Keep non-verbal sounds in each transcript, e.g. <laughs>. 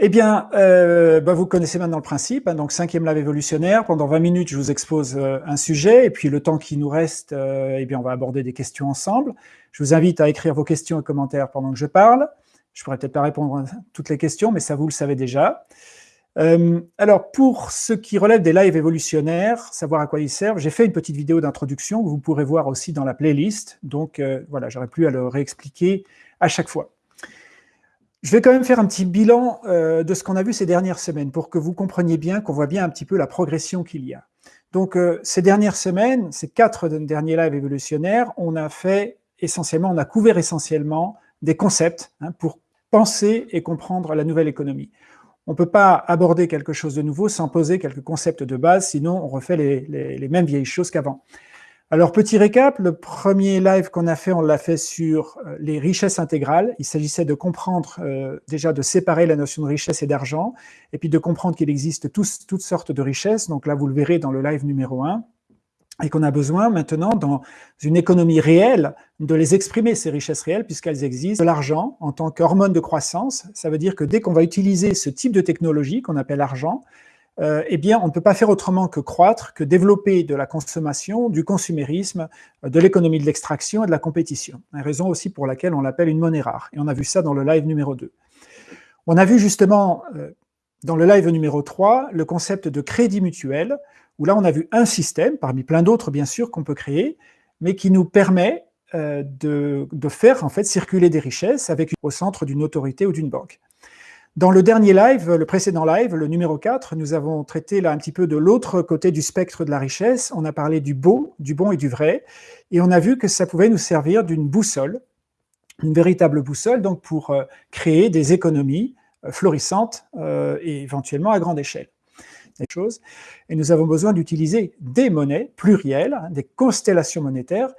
Eh bien, euh, bah, vous connaissez maintenant le principe. Hein, donc, cinquième live évolutionnaire. Pendant 20 minutes, je vous expose euh, un sujet. Et puis, le temps qui nous reste, euh, eh bien, on va aborder des questions ensemble. Je vous invite à écrire vos questions et commentaires pendant que je parle. Je pourrais peut-être pas répondre à toutes les questions, mais ça, vous le savez déjà. alors, pour ce qui relève des lives évolutionnaires, savoir à quoi ils servent, j'ai fait une petite vidéo d'introduction que vous pourrez voir aussi dans la playlist. Donc, voilà, j'aurais plus à le réexpliquer à chaque fois. Je vais quand même faire un petit bilan euh, de ce qu'on a vu ces dernières semaines pour que vous compreniez bien, qu'on voit bien un petit peu la progression qu'il y a. Donc, euh, ces dernières semaines, ces quatre derniers lives évolutionnaires, on a fait essentiellement, on a couvert essentiellement des concepts hein, pour penser et comprendre la nouvelle économie. On ne peut pas aborder quelque chose de nouveau sans poser quelques concepts de base, sinon on refait les mêmes vieilles choses qu'avant. Alors, petit récap, le premier live qu'on a fait, on l'a fait sur euh, les richesses intégrales. Il s'agissait de comprendre, euh, déjà de séparer la notion de richesse et d'argent, et puis de comprendre qu'il existe toutes sortes de richesses. Donc là, vous le verrez dans le live numéro 1, et qu'on a besoin maintenant, dans une économie réelle, de les exprimer, ces richesses réelles, puisqu'elles existent. L'argent, en tant qu'hormone de croissance, ça veut dire que dès qu'on va utiliser ce type de technologie, qu'on appelle argent, euh, eh bien, on ne peut pas faire autrement que croître, que développer de la consommation, du consumérisme, euh, de l'économie de l'extraction et de la compétition. Une raison aussi pour laquelle on l'appelle une monnaie rare. Et on a vu ça dans le live numéro 2. On a vu justement, euh, dans le live numéro 3, le concept de crédit mutuel, où là, on a vu un système, parmi plein d'autres, bien sûr, qu'on peut créer, mais qui nous permet de, de, faire en fait circuler des richesses avec au centre d'une autorité ou d'une banque. Dans le dernier live, le précédent live, le numéro 4, nous avons traité là un petit peu de l'autre côté du spectre de la richesse. On a parlé du beau, du bon et du vrai, et on a vu que ça pouvait nous servir d'une boussole, une véritable boussole, donc pour euh, créer des économies euh, florissantes euh, et éventuellement à grande échelle. Des choses. Et nous avons besoin d'utiliser des monnaies plurielles, des constellations monétaires,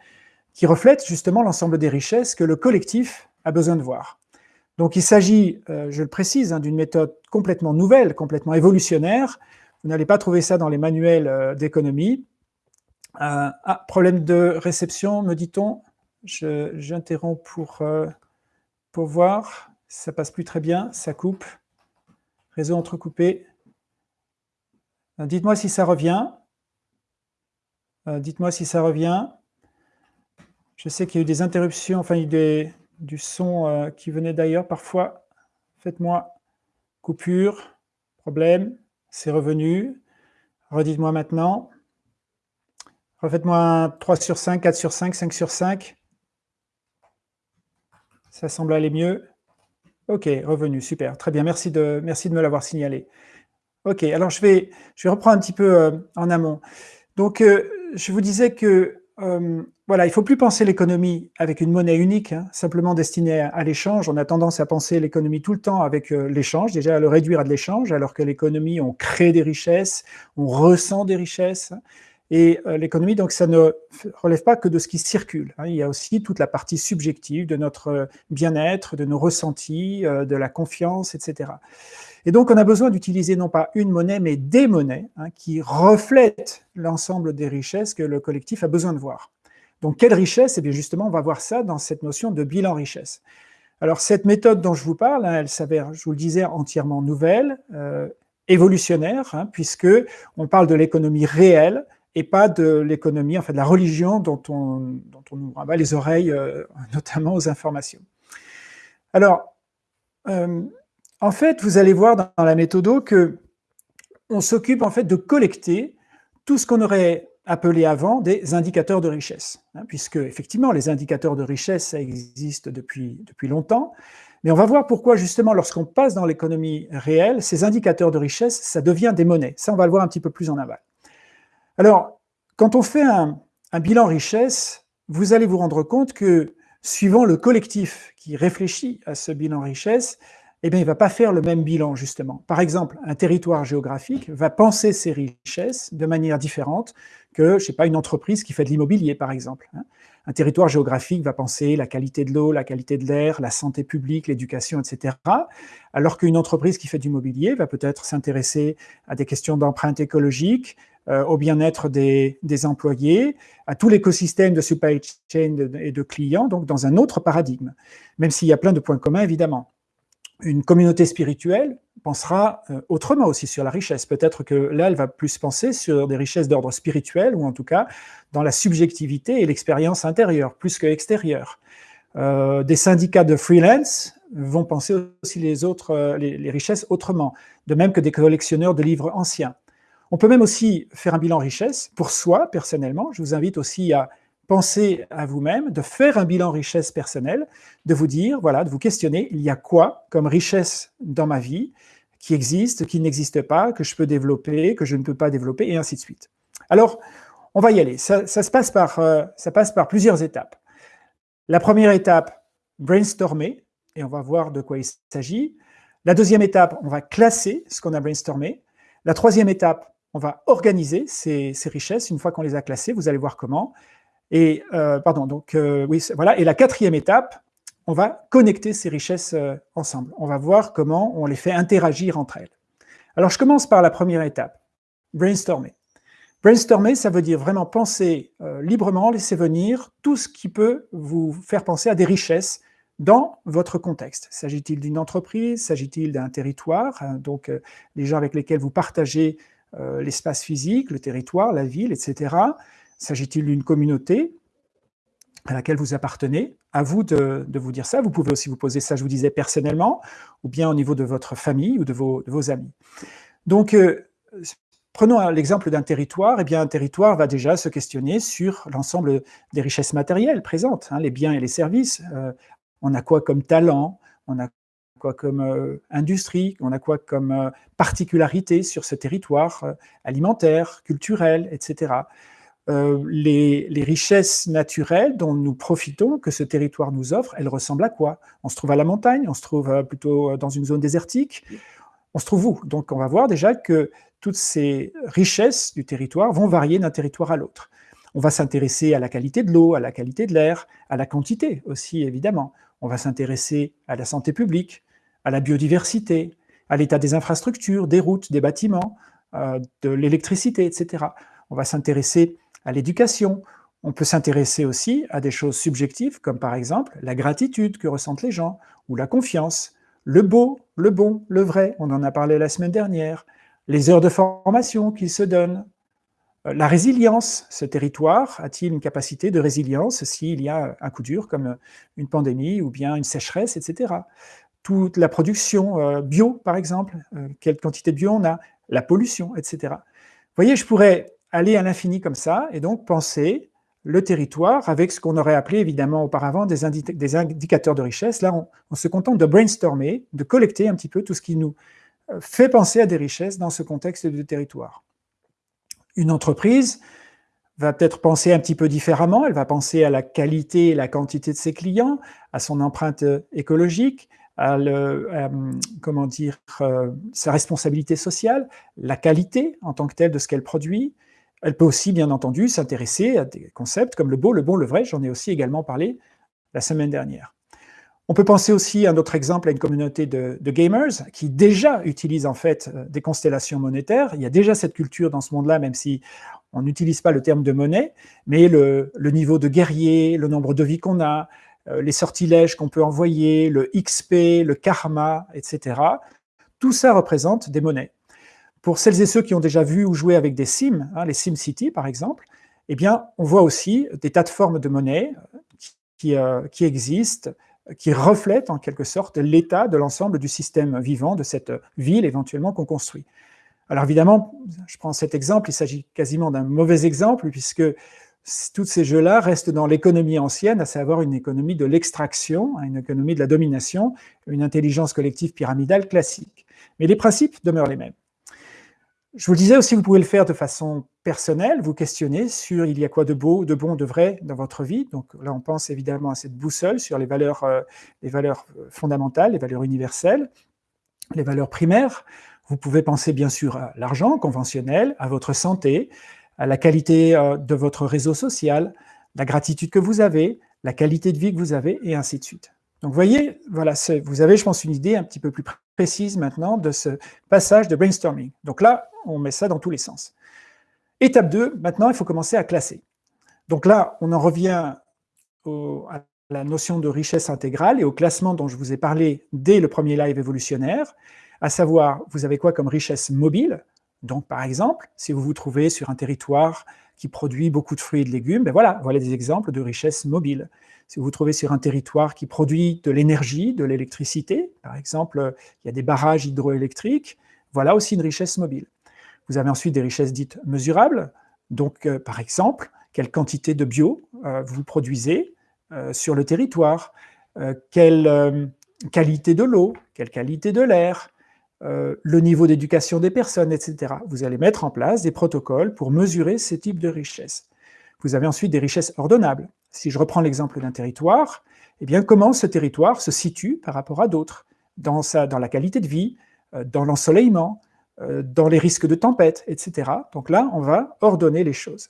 qui reflètent justement l'ensemble des richesses que le collectif a besoin de voir. Donc il s'agit, euh, je le précise, hein, d'une méthode complètement nouvelle, complètement évolutionnaire. Vous n'allez pas trouver ça dans les manuels euh, d'économie. Euh, ah, problème de réception, me dit-on. J'interromps pour, pour voir. Ça passe plus très bien, ça coupe. Réseau entrecoupé. Dites-moi si ça revient. Dites-moi si ça revient. Je sais qu'il y a eu des interruptions, enfin, il y a du son euh, qui venait d'ailleurs parfois. Faites-moi coupure, problème, c'est revenu. Redites-moi maintenant. Refaites-moi 3 sur 5, 4 sur 5, 5 sur 5. Ça semble aller mieux. Ok, revenu, super, très bien, merci de, merci de me l'avoir signalé. Ok, alors je vais, je vais reprendre un petit peu euh, en amont. Donc, euh, je vous disais que euh, voilà, il ne faut plus penser l'économie avec une monnaie unique, hein, simplement destinée à, l'échange. On a tendance à penser l'économie tout le temps avec euh, l'échange, déjà à le réduire à de l'échange, alors que l'économie, on crée des richesses, on ressent des richesses. Et euh, l'économie, donc, ça ne relève pas que de ce qui circule. Hein. Il y a aussi toute la partie subjective de notre bien-être, de nos ressentis, de la confiance, etc. Et donc, on a besoin d'utiliser non pas une monnaie, mais des monnaies hein, qui reflètent l'ensemble des richesses que le collectif a besoin de voir. Donc, quelle richesse? Eh bien, justement, on va voir ça dans cette notion de bilan richesse. Alors, cette méthode dont je vous parle, hein, elle s'avère, je vous le disais, entièrement nouvelle, euh, évolutionnaire, puisque on parle de l'économie réelle et pas de l'économie, en fait, de la religion dont on, dont on nous rabat les oreilles, euh, <laughs> notamment aux informations. Alors, euh, en fait, vous allez voir dans la méthode que on s'occupe en fait de collecter tout ce qu'on aurait appelé avant des indicateurs de richesse, hein, puisque effectivement les indicateurs de richesse ça existe depuis, depuis longtemps, mais on va voir pourquoi justement lorsqu'on passe dans l'économie réelle, ces indicateurs de richesse, ça devient des monnaies. Ça, on va le voir un petit peu plus en aval. Alors, quand on fait un, bilan richesse, vous allez vous rendre compte que suivant le collectif qui réfléchit à ce bilan richesse, eh bien, il ne va pas faire le même bilan, justement. Par exemple, un territoire géographique va penser ses richesses de manière différente que, je sais pas, une entreprise qui fait de l'immobilier, par exemple. Hein. Un territoire géographique va penser la qualité de l'eau, la qualité de l'air, la santé publique, l'éducation, etc. Alors qu'une entreprise qui fait du mobilier va peut-être s'intéresser à des questions d'empreinte écologique, au bien-être des, employés, à tout l'écosystème de supply chain et de clients, donc dans un autre paradigme, même s'il y a plein de points communs, évidemment une communauté spirituelle, pensera euh, autrement aussi sur la richesse. Peut-être que là, elle va plus penser sur des richesses d'ordre spirituel, ou en tout cas dans la subjectivité et l'expérience intérieure, plus que extérieure. Euh, des syndicats de freelance vont penser aussi les, autres, euh, les, richesses autrement, de même que des collectionneurs de livres anciens. On peut même aussi faire un bilan richesse pour soi, personnellement. Je vous invite aussi à penser à vous-même, de faire un bilan richesse personnelle, de vous dire, voilà, de vous questionner, il y a quoi comme richesse dans ma vie qui existe, qui n'existe pas, que je peux développer, que je ne peux pas développer, et ainsi de suite. Alors, on va y aller. Ça, se passe par, euh, ça passe par plusieurs étapes. La première étape, brainstormer, et on va voir de quoi il s'agit. La deuxième étape, on va classer ce qu'on a brainstormé. La troisième étape, on va organiser ces, richesses. Une fois qu'on les a classées, vous allez voir comment. Et, euh, pardon, donc, euh, voilà. Et la quatrième étape, on va connecter ces richesses euh, ensemble. On va voir comment on les fait interagir entre elles. Alors, je commence par la première étape, brainstormer. Brainstormer, ça veut dire vraiment penser librement, laisser venir tout ce qui peut vous faire penser à des richesses dans votre contexte. S'agit-il d'une entreprise? S'agit-il d'un territoire? Hein, Donc, les gens avec lesquels vous partagez euh, l'espace physique, le territoire, la ville, etc. S'agit-il d'une communauté à laquelle vous appartenez? À vous de, vous dire ça. Vous pouvez aussi vous poser ça, je vous disais, personnellement, ou bien au niveau de votre famille ou de vos, de vos amis. Donc, Prenons l'exemple d'un territoire, eh bien un territoire va déjà se questionner sur l'ensemble des richesses matérielles présentes, hein, les biens et les services. Euh, on a quoi comme talent, on a quoi comme euh, industrie, on a quoi comme euh, particularité sur ce territoire alimentaire, culturel, etc. Les, les, richesses naturelles dont nous profitons, que ce territoire nous offre, elles ressemblent à quoi? On se trouve à la montagne, on se trouve plutôt dans une zone désertique, on se trouve où? Donc on va voir déjà que toutes ces richesses du territoire vont varier d'un territoire à l'autre. On va s'intéresser à la qualité de l'eau, à la qualité de l'air, à la quantité aussi, évidemment. On va s'intéresser à la santé publique, à la biodiversité, à l'état des infrastructures, des routes, des bâtiments, euh, de l'électricité, etc. On va s'intéresser à l'éducation. On peut s'intéresser aussi à des choses subjectives, comme par exemple la gratitude que ressentent les gens, ou la confiance, le beau, le bon, le vrai, on en a parlé la semaine dernière, les heures de formation qu'il se donne, euh, la résilience, ce territoire a-t-il une capacité de résilience s'il y a un coup dur comme une pandémie ou bien une sécheresse, etc. Toute la production euh, bio, par exemple, euh, quelle quantité de bio on a, la pollution, etc. Vous voyez, je pourrais aller à l'infini comme ça et donc penser le territoire avec ce qu'on aurait appelé évidemment auparavant des, indicateurs de richesse. Là, on se contente de brainstormer, de collecter un petit peu tout ce qui nous fait penser à des richesses dans ce contexte de territoire. Une entreprise va peut-être penser un petit peu différemment, elle va penser à la qualité et la quantité de ses clients, à son empreinte écologique, à, le, dire, euh, sa responsabilité sociale, la qualité en tant que telle de ce qu'elle produit. Elle peut aussi, bien entendu, s'intéresser à des concepts comme le beau, le bon, le vrai, j'en ai aussi également parlé la semaine dernière. On peut penser aussi à un autre exemple à une communauté de, gamers qui déjà utilisent en fait euh, des constellations monétaires. Il y a déjà cette culture dans ce monde-là, même si on n'utilise pas le terme de monnaie, mais le, niveau de guerrier, le nombre de vies qu'on a, euh, les sortilèges qu'on peut envoyer, le XP, le karma, etc. Tout ça représente des monnaies. Pour celles et ceux qui ont déjà vu ou joué avec des Sims, hein, les Sim City par exemple, eh bien, on voit aussi des tas de formes de monnaie qui, euh, qui existent, qui reflète en quelque sorte l'état de l'ensemble du système vivant de cette ville éventuellement qu'on construit. Alors évidemment, je prends cet exemple, il s'agit quasiment d'un mauvais exemple, puisque tous ces jeux-là restent dans l'économie ancienne, à savoir une économie de l'extraction, une économie de la domination, une intelligence collective pyramidale classique. Mais les principes demeurent les mêmes. Je vous le disais aussi, vous pouvez le faire de façon personnelle, vous questionner sur il y a quoi de beau, de bon, de vrai dans votre vie. Donc là, on pense évidemment à cette boussole sur les valeurs, euh, les valeurs euh, fondamentales, les valeurs universelles, les valeurs primaires. Vous pouvez penser bien sûr à l'argent conventionnel, à votre santé, la qualité euh, de votre réseau social, la gratitude que vous avez, la qualité de vie que vous avez, et ainsi de suite. Donc vous voyez, voilà, vous avez, je pense, une idée un petit peu plus précise maintenant de ce passage de brainstorming. Donc là, on met ça dans tous les sens. Étape 2, maintenant, il faut commencer à classer. Donc là, on en revient à la notion de richesse intégrale et au classement dont je vous ai parlé dès le premier live évolutionnaire. À savoir, vous avez quoi comme richesse mobile? Donc, par exemple, si vous vous trouvez sur un territoire qui produit beaucoup de fruits et de légumes, ben voilà, des exemples de richesse mobile. Si vous vous trouvez sur un territoire qui produit de l'énergie, de l'électricité, par exemple, il y a des barrages hydroélectriques, voilà aussi une richesse mobile. Vous avez ensuite des richesses dites mesurables, donc euh, par exemple, quelle quantité de bio euh, vous produisez euh, sur le territoire, quelle qualité de l'eau, quelle qualité de l'air, le niveau d'éducation des personnes, etc. Vous allez mettre en place des protocoles pour mesurer ces types de richesses. Vous avez ensuite des richesses ordonnables. Si je reprends l'exemple d'un territoire, eh bien, comment ce territoire se situe par rapport à d'autres? Dans, la qualité de vie, dans l'ensoleillement, dans les risques de tempête, etc. Donc là, on va ordonner les choses.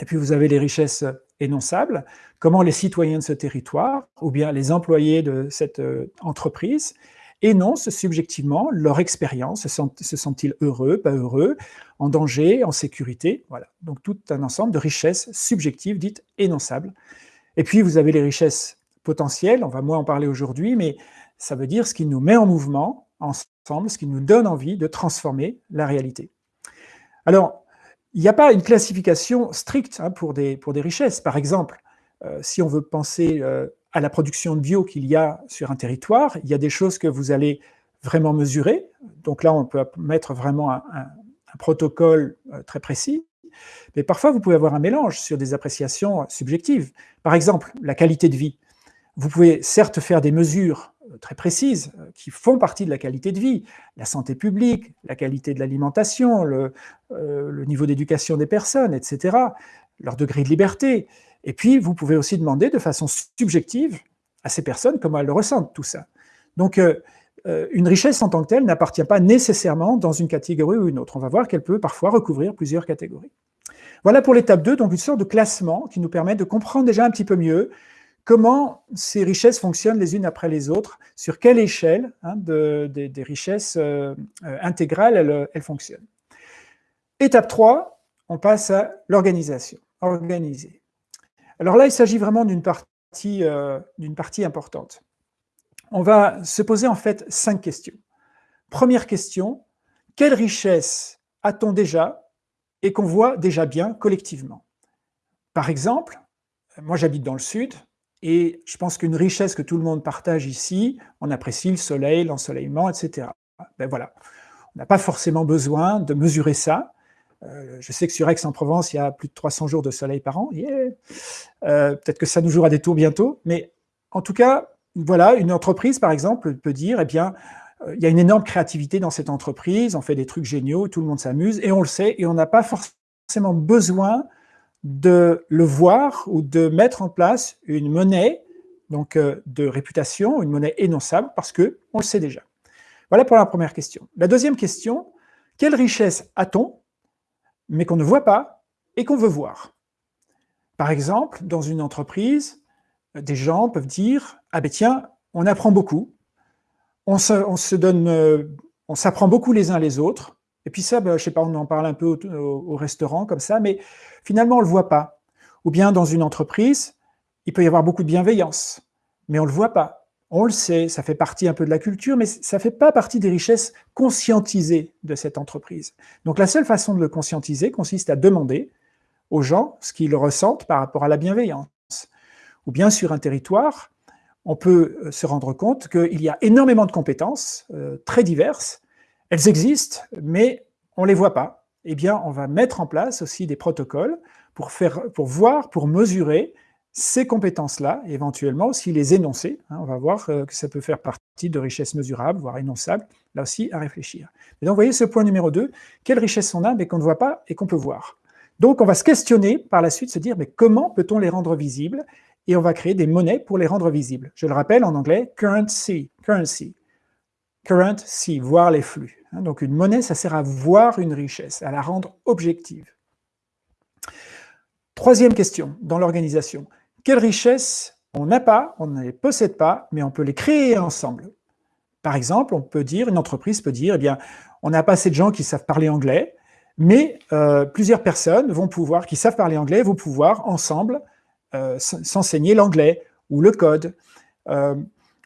Et puis vous avez les richesses énonçables, comment les citoyens de ce territoire, ou bien les employés de cette euh, entreprise, énoncent subjectivement leur expérience, se sentent-ils heureux, pas heureux, en danger, en sécurité, voilà. Donc tout un ensemble de richesses subjectives dites énonçables. Et puis vous avez les richesses potentielles, on va moins en parler aujourd'hui, mais ça veut dire ce qui nous met en mouvement ensemble, ce qui nous donne envie de transformer la réalité. Alors, il n'y a pas une classification stricte hein, pour, des, richesses. Par exemple, euh, si on veut penser euh, à la production de bio qu'il y a sur un territoire, il y a des choses que vous allez vraiment mesurer. Donc là, on peut mettre vraiment un, protocole euh, très précis. Mais parfois, vous pouvez avoir un mélange sur des appréciations subjectives. Par exemple, la qualité de vie. Vous pouvez certes faire des mesures euh, très précises euh, qui font partie de la qualité de vie, la santé publique, la qualité de l'alimentation, le, le, niveau d'éducation des personnes, etc., leur degré de liberté. Et puis, vous pouvez aussi demander de façon subjective à ces personnes comment elles le ressentent, tout ça. Donc, une richesse en tant que telle n'appartient pas nécessairement dans une catégorie ou une autre. On va voir qu'elle peut parfois recouvrir plusieurs catégories. Voilà pour l'étape 2, donc une sorte de classement qui nous permet de comprendre déjà un petit peu mieux comment ces richesses fonctionnent les unes après les autres, sur quelle échelle hein, des richesses euh, euh, intégrales elles, fonctionnent. Étape 3, on passe à l'organisation, organiser. Alors là, il s'agit vraiment d'une partie, euh, partie importante. On va se poser en fait cinq questions. Première question, quelle richesse a-t-on déjà et qu'on voit déjà bien collectivement? Par exemple, moi j'habite dans le sud, et je pense qu'une richesse que tout le monde partage ici, on apprécie le soleil, l'ensoleillement, etc. Ben voilà, on n'a pas forcément besoin de mesurer ça. Euh, je sais que sur Aix-en-Provence, il y a plus de 300 jours de soleil par an. Euh, peut-être que ça nous jouera des tours bientôt. Mais en tout cas, voilà, une entreprise, par exemple, peut dire, eh bien, euh, il y a une énorme créativité dans cette entreprise, on fait des trucs géniaux, tout le monde s'amuse, et on le sait, et on n'a pas forcément besoin de le voir ou de mettre en place une monnaie donc de réputation, une monnaie énonçable, parce que on le sait déjà. Voilà pour la première question. La deuxième question, quelle richesse a-t-on, mais qu'on ne voit pas et qu'on veut voir Par exemple, dans une entreprise, des gens peuvent dire « Ah ben tiens, on apprend beaucoup, on se, donne, euh, on s'apprend beaucoup les uns les autres, et puis ça, ben, je sais pas, on en parle un peu au, restaurant comme ça, mais finalement on le voit pas. Ou bien dans une entreprise, il peut y avoir beaucoup de bienveillance, mais on le voit pas. On le sait, ça fait partie un peu de la culture, mais ça fait pas partie des richesses conscientisées de cette entreprise. Donc la seule façon de le conscientiser consiste à demander aux gens ce qu'ils ressentent par rapport à la bienveillance. Ou bien sur un territoire, on peut euh, se rendre compte qu'il y a énormément de compétences euh, très diverses, elles existent, mais on ne les voit pas. Eh bien, on va mettre en place aussi des protocoles pour, faire, pour voir, pour mesurer ces compétences-là, éventuellement aussi les énoncer. Hein. on va voir euh, que ça peut faire partie de richesses mesurables, voire énonçables, là aussi à réfléchir. Et donc, vous voyez ce point numéro 2, quelle richesse on a, mais qu'on ne voit pas et qu'on peut voir. Donc, on va se questionner par la suite, se dire, mais comment peut-on les rendre visibles Et on va créer des monnaies pour les rendre visibles. Je le rappelle en anglais, currency, currency. Current, si, voir les flux. Hein, donc une monnaie, ça sert à voir une richesse, à la rendre objective. Troisième question dans l'organisation. Quelles richesses on n'a pas, on ne les possède pas, mais on peut les créer ensemble Par exemple, on peut dire, une entreprise peut dire, eh bien, on n'a pas assez de gens qui savent parler anglais, mais euh, plusieurs personnes vont pouvoir, qui savent parler anglais, vont pouvoir ensemble euh, s'enseigner l'anglais ou le code. Euh,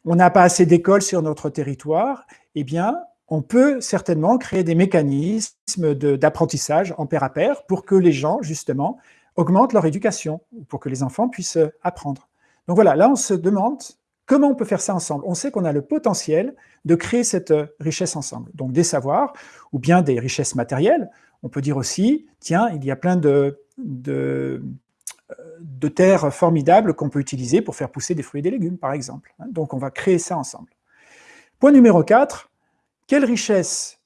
on n'a pas assez d'écoles sur notre territoire, eh bien, on peut certainement créer des mécanismes d'apprentissage en pair à pair pour que les gens, justement, augmentent leur éducation, pour que les enfants puissent apprendre. Donc voilà, là on se demande comment on peut faire ça ensemble. On sait qu'on a le potentiel de créer cette richesse ensemble, donc des savoirs ou bien des richesses matérielles. On peut dire aussi, tiens, il y a plein de, de, terres formidables qu'on peut utiliser pour faire pousser des fruits et des légumes, par exemple. Donc on va créer ça ensemble. Point numéro 4, quelles richesses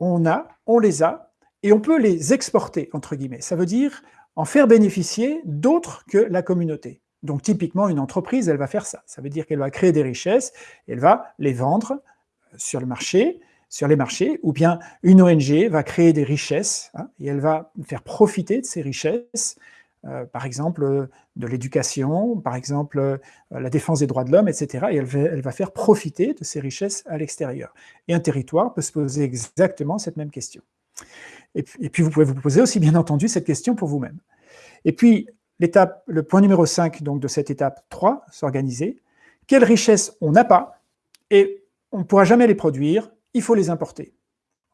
on a, on les a, et on peut les exporter, entre guillemets. Ça veut dire en faire bénéficier d'autres que la communauté. Donc typiquement, une entreprise, elle va faire ça. Ça veut dire qu'elle va créer des richesses, elle va les vendre sur le marché, sur les marchés, ou bien une ONG va créer des richesses, hein, et elle va faire profiter de ces richesses euh, par exemple euh, de l'éducation, par exemple euh, la défense des droits de l'homme, etc. Et elle va, faire profiter de ces richesses à l'extérieur. Et un territoire peut se poser exactement cette même question. Et puis, vous pouvez vous poser aussi, bien entendu, cette question pour vous-même. Et puis, l'étape, le point numéro 5 donc, de cette étape 3, s'organiser. Quelles richesses on n'a pas et on ne pourra jamais les produire, il faut les importer.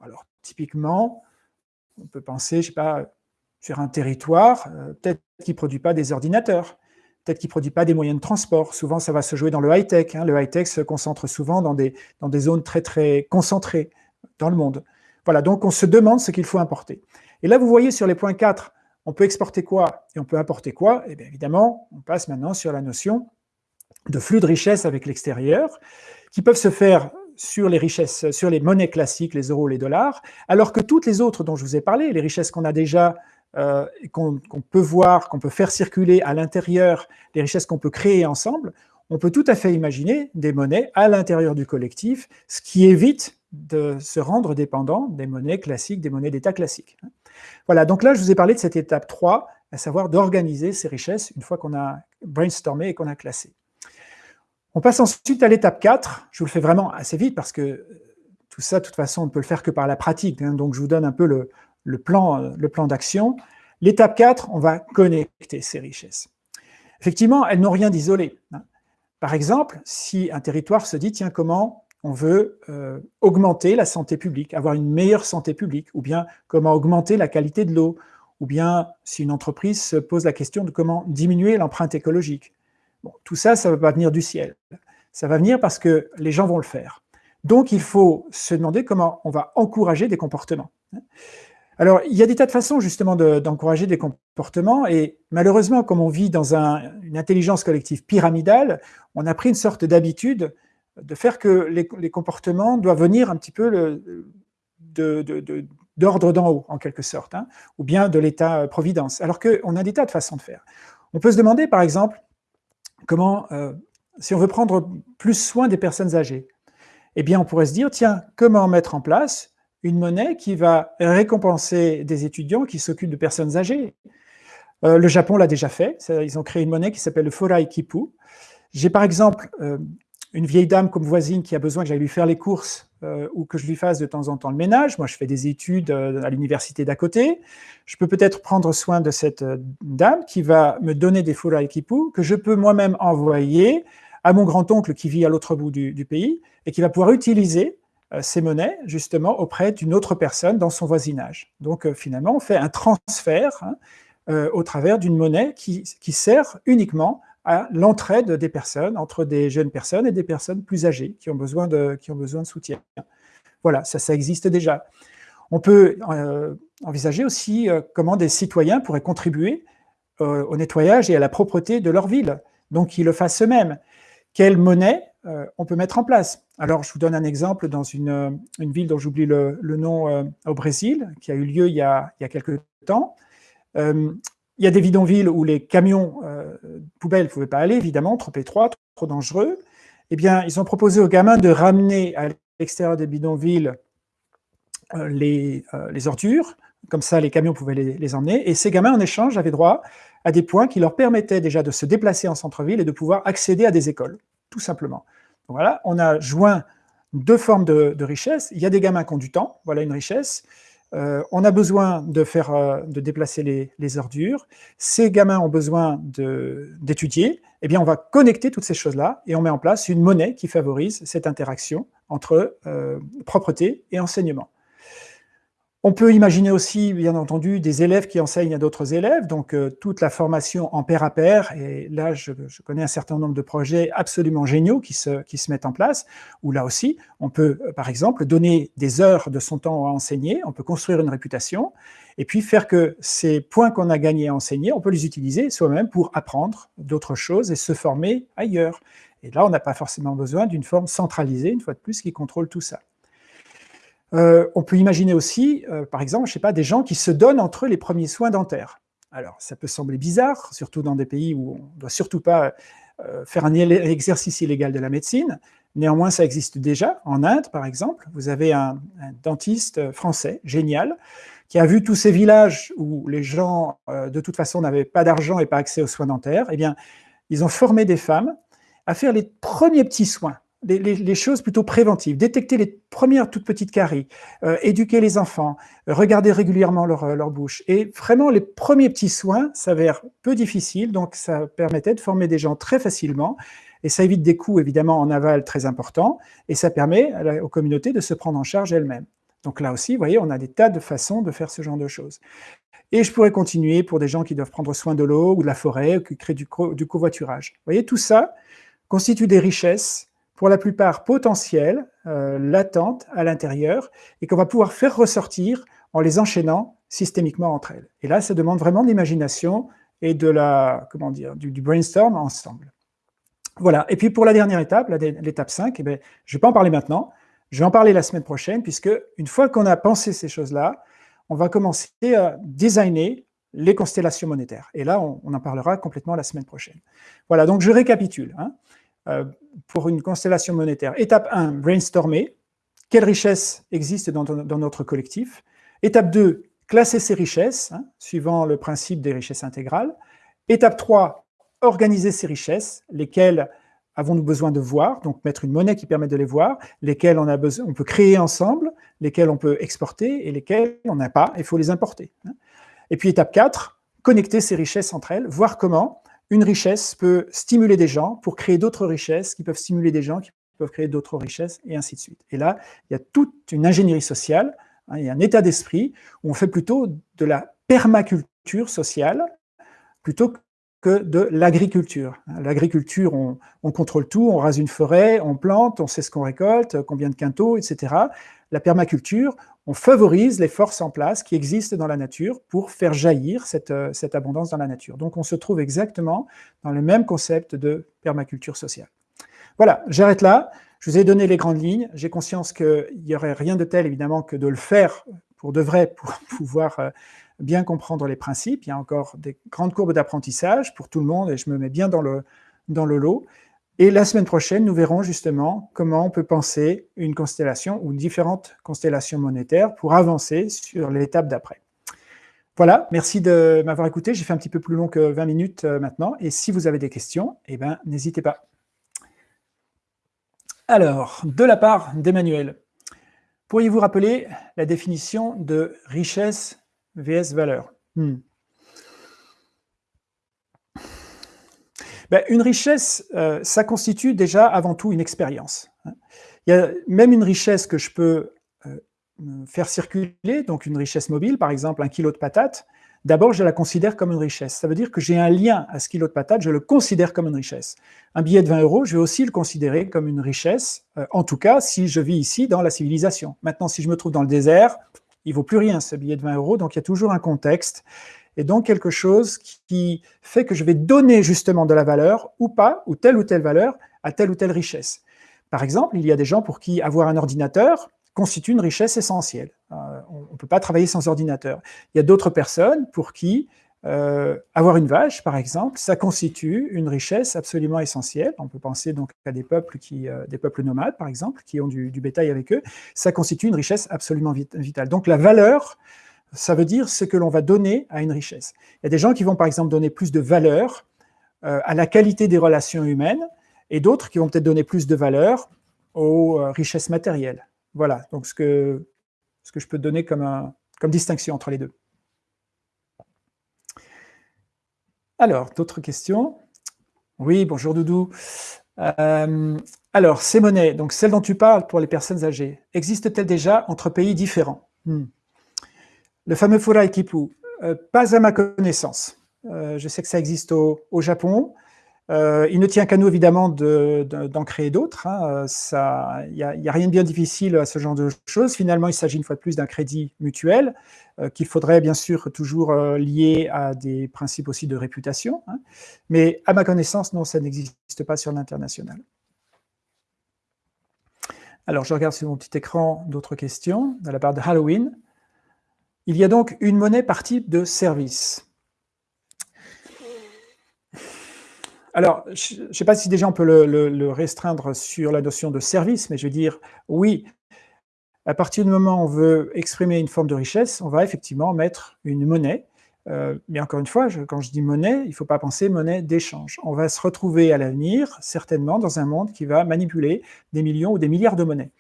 Alors, typiquement, on peut penser, je ne sais pas, sur un territoire, euh, peut-être qu'il ne produit pas des ordinateurs, peut-être qu'il ne produit pas des moyens de transport. Souvent, ça va se jouer dans le high-tech. Hein. Le high-tech se concentre souvent dans des, dans des zones très, très concentrées dans le monde. Voilà, donc on se demande ce qu'il faut importer. Et là, vous voyez sur les points 4, on peut exporter quoi et on peut importer quoi? Et eh bien évidemment, on passe maintenant sur la notion de flux de richesse avec l'extérieur, qui peuvent se faire sur les richesses, sur les monnaies classiques, les euros, les dollars, alors que toutes les autres dont je vous ai parlé, les richesses qu'on a déjà euh, qu'on peut voir, qu'on peut faire circuler à l'intérieur, les richesses qu'on peut créer ensemble, on peut tout à fait imaginer des monnaies à l'intérieur du collectif, ce qui évite de se rendre dépendant des monnaies classiques, des monnaies d'État classiques. Voilà, donc là, je vous ai parlé de cette étape 3, à savoir d'organiser ces richesses une fois qu'on a brainstormé et qu'on a classé. On passe ensuite à l'étape 4, je vous le fais vraiment assez vite parce que tout ça, de toute façon, on ne peut le faire que par la pratique, hein. donc je vous donne un peu le, le plan d'action. L'étape 4, on va connecter ces richesses. Effectivement, elles n'ont rien d'isolé. Hein. Par exemple, si un territoire se dit, tiens, comment on veut euh, augmenter la santé publique, avoir une meilleure santé publique, ou bien comment augmenter la qualité de l'eau, ou bien si une entreprise se pose la question de comment diminuer l'empreinte écologique. Tout ça, ça ne va pas venir du ciel. Ça va venir parce que les gens vont le faire. Donc, il faut se demander comment on va encourager des comportements. Alors, il y a des tas de façons justement d'encourager des comportements, et malheureusement, comme on vit dans une intelligence collective pyramidale, on a pris une sorte d'habitude de faire que les, comportements doivent venir un petit peu d'ordre d'en haut, en quelque sorte, hein, ou bien de l'État-providence, alors qu'on a des tas de façons de faire. On peut se demander, par exemple, comment, euh, si on veut prendre plus soin des personnes âgées, eh bien, on pourrait se dire, tiens, comment mettre en place une monnaie qui va récompenser des étudiants qui s'occupent de personnes âgées? Euh, le Japon l'a déjà fait, ils ont créé une monnaie qui s'appelle le Forai Kipu. J'ai par exemple euh, une vieille dame comme voisine qui a besoin que j'aille lui faire les courses euh, ou que je lui fasse de temps en temps le ménage. Moi, je fais des études à l'université d'à côté. Je peux peut-être prendre soin de cette dame qui va me donner des Forai Kipu que je peux moi-même envoyer à mon grand-oncle qui vit à l'autre bout du, pays et qui va pouvoir utiliser euh, ces monnaies, justement, auprès d'une autre personne dans son voisinage. Donc, euh, finalement, on fait un transfert hein, euh, au travers d'une monnaie qui, sert uniquement à l'entraide des personnes, entre des jeunes personnes et des personnes plus âgées qui ont besoin de, qui ont besoin de soutien. Voilà, ça, ça existe déjà. On peut envisager aussi comment des citoyens pourraient contribuer au nettoyage et à la propreté de leur ville, donc qu'ils le fassent eux-mêmes. Quelle monnaie euh, on peut mettre en place? Alors, je vous donne un exemple dans une, euh, ville dont j'oublie le, nom euh, au Brésil, qui a eu lieu il y a, quelques temps. Il y a des bidonvilles où les camions poubelles ne pouvaient pas aller, évidemment, trop étroits, trop, dangereux. Eh bien, ils ont proposé aux gamins de ramener à l'extérieur des bidonvilles les, ordures, comme ça les camions pouvaient les, emmener, et ces gamins en échange avaient droit à des points qui leur permettaient déjà de se déplacer en centre-ville et de pouvoir accéder à des écoles tout simplement. voilà, on a joint deux formes de, richesse. Il y a des gamins qui ont du temps, voilà une richesse. Euh, on a besoin de, faire, euh, de déplacer les, ordures. Ces gamins ont besoin d'étudier. Eh bien, on va connecter toutes ces choses-là et on met en place une monnaie qui favorise cette interaction entre propreté et enseignement. On peut imaginer aussi, bien entendu, des élèves qui enseignent à d'autres élèves, donc euh, toute la formation en pair à pair, et là, je, connais un certain nombre de projets absolument géniaux qui se, qui se mettent en place, où là aussi, on peut, euh, par exemple, donner des heures de son temps à enseigner, on peut construire une réputation, et puis faire que ces points qu'on a gagnés à enseigner, on peut les utiliser soi-même pour apprendre d'autres choses et se former ailleurs. Et là, on n'a pas forcément besoin d'une forme centralisée, une fois de plus, qui contrôle tout ça. Euh, on peut imaginer aussi, euh, par exemple, je sais pas, des gens qui se donnent entre eux les premiers soins dentaires. Alors, ça peut sembler bizarre, surtout dans des pays où on ne doit surtout pas euh, faire un exercice illégal de la médecine. Néanmoins, ça existe déjà. En Inde, par exemple, vous avez un, dentiste français, génial, qui a vu tous ces villages où les gens, de toute façon, n'avaient pas d'argent et pas accès aux soins dentaires. Eh bien, ils ont formé des femmes à faire les premiers petits soins les, choses plutôt préventives, détecter les premières toutes petites caries, euh, éduquer les enfants, regarder régulièrement leur, euh, leur, bouche. Et vraiment, les premiers petits soins s'avèrent peu difficiles, donc ça permettait de former des gens très facilement, et ça évite des coûts évidemment en aval très importants, et ça permet aux communautés de se prendre en charge elles-mêmes. Donc là aussi, vous voyez, on a des tas de façons de faire ce genre de choses. Et je pourrais continuer pour des gens qui doivent prendre soin de l'eau ou de la forêt, ou qui créent du, du covoiturage. Vous voyez, tout ça constitue des richesses pour la plupart potentielles, euh, latentes à l'intérieur, et qu'on va pouvoir faire ressortir en les enchaînant systémiquement entre elles. Et là, ça demande vraiment de l'imagination et de la, comment dire, du, brainstorm ensemble. Voilà. Et puis pour la dernière étape, l'étape 5, eh bien, je ne vais pas en parler maintenant, je vais en parler la semaine prochaine, puisque une fois qu'on a pensé ces choses-là, on va commencer à designer les constellations monétaires. Et là, on, en parlera complètement la semaine prochaine. Voilà, donc je récapitule. Hein. Euh, pour une constellation monétaire. Étape 1, brainstormer. Quelles richesses existent dans, notre collectif? Étape 2, classer ces richesses, hein, suivant le principe des richesses intégrales. Étape 3, organiser ces richesses, lesquelles avons-nous besoin de voir, donc mettre une monnaie qui permet de les voir, lesquelles on, a besoin, on peut créer ensemble, lesquelles on peut exporter et lesquelles on n'a pas, il faut les importer. Hein. Et puis étape 4, connecter ces richesses entre elles, voir comment une richesse peut stimuler des gens pour créer d'autres richesses qui peuvent stimuler des gens qui peuvent créer d'autres richesses, et ainsi de suite. Et là, il y a toute une ingénierie sociale, hein, il y a un état d'esprit où on fait plutôt de la permaculture sociale plutôt que de l'agriculture. L'agriculture, on, on, contrôle tout, on rase une forêt, on plante, on sait ce qu'on récolte, combien de quintaux, etc. La permaculture, on favorise les forces en place qui existent dans la nature pour faire jaillir euh, cette, abondance dans la nature. Donc on se trouve exactement dans le même concept de permaculture sociale. Voilà, j'arrête là. Je vous ai donné les grandes lignes. J'ai conscience qu'il n'y aurait rien de tel, évidemment, que de le faire pour de vrai, pour <laughs> pouvoir euh, bien comprendre les principes. Il y a encore des grandes courbes d'apprentissage pour tout le monde, et je me mets bien dans le, dans le lot. Et la semaine prochaine, nous verrons justement comment on peut penser une constellation ou différentes constellations monétaires pour avancer sur l'étape d'après. Voilà, merci de m'avoir écouté. J'ai fait un petit peu plus long que 20 minutes euh, maintenant. Et si vous avez des questions, eh ben, n'hésitez pas. Alors, de la part d'Emmanuel, pourriez-vous rappeler la définition de richesse vs valeur? Hmm. Ben, une richesse, euh, ça constitue déjà avant tout une expérience. Hein. Il y a même une richesse que je peux euh, faire circuler, donc une richesse mobile, par exemple un kilo de patates, d'abord je la considère comme une richesse. Ça veut dire que j'ai un lien à ce kilo de patates, je le considère comme une richesse. Un billet de 20 euros, je vais aussi le considérer comme une richesse, euh, en tout cas si je vis ici dans la civilisation. Maintenant, si je me trouve dans le désert, il vaut plus rien ce billet de 20 euros, donc il y a toujours un contexte et donc quelque chose qui fait que je vais donner justement de la valeur ou pas, ou telle ou telle valeur à telle ou telle richesse. Par exemple, il y a des gens pour qui avoir un ordinateur constitue une richesse essentielle. Euh, on ne peut pas travailler sans ordinateur. Il y a d'autres personnes pour qui euh, avoir une vache, par exemple, ça constitue une richesse absolument essentielle. On peut penser donc à des peuples, qui, euh, des peuples nomades, par exemple, qui ont du, du, bétail avec eux. Ça constitue une richesse absolument vitale. Donc la valeur ça veut dire ce que l'on va donner à une richesse. Il y a des gens qui vont par exemple donner plus de valeur euh, à la qualité des relations humaines, et d'autres qui vont peut-être donner plus de valeur aux euh, richesses matérielles. Voilà, donc ce que, je peux donner comme, comme distinction entre les deux. Alors, d'autres questions? Oui, bonjour Doudou. Euh, alors, ces monnaies, donc celles dont tu parles pour les personnes âgées, existent-elles déjà entre pays différents? Hmm. Le fameux Furai Kipu, euh, pas à ma connaissance. Euh, je sais que ça existe au, Japon. il ne tient qu'à nous, évidemment, d'en créer d'autres. Hein. Il n'y a, rien de bien difficile à ce genre de choses. Finalement, il s'agit une fois de plus d'un crédit mutuel qu'il faudrait bien sûr toujours lier à des principes aussi de réputation. Hein. Mais à ma connaissance, non, ça n'existe pas sur l'international. Alors, je regarde sur mon petit écran d'autres questions, à la part de Halloween. Il y a donc une monnaie par type de service. Alors, je ne sais pas si déjà on peut le, restreindre sur la notion de service, mais je veux dire, oui, à partir du moment où on veut exprimer une forme de richesse, on va effectivement mettre une monnaie. Euh, mais encore une fois, quand je dis monnaie, il ne faut pas penser monnaie d'échange. On va se retrouver à l'avenir, certainement, dans un monde qui va manipuler des millions ou des milliards de monnaies.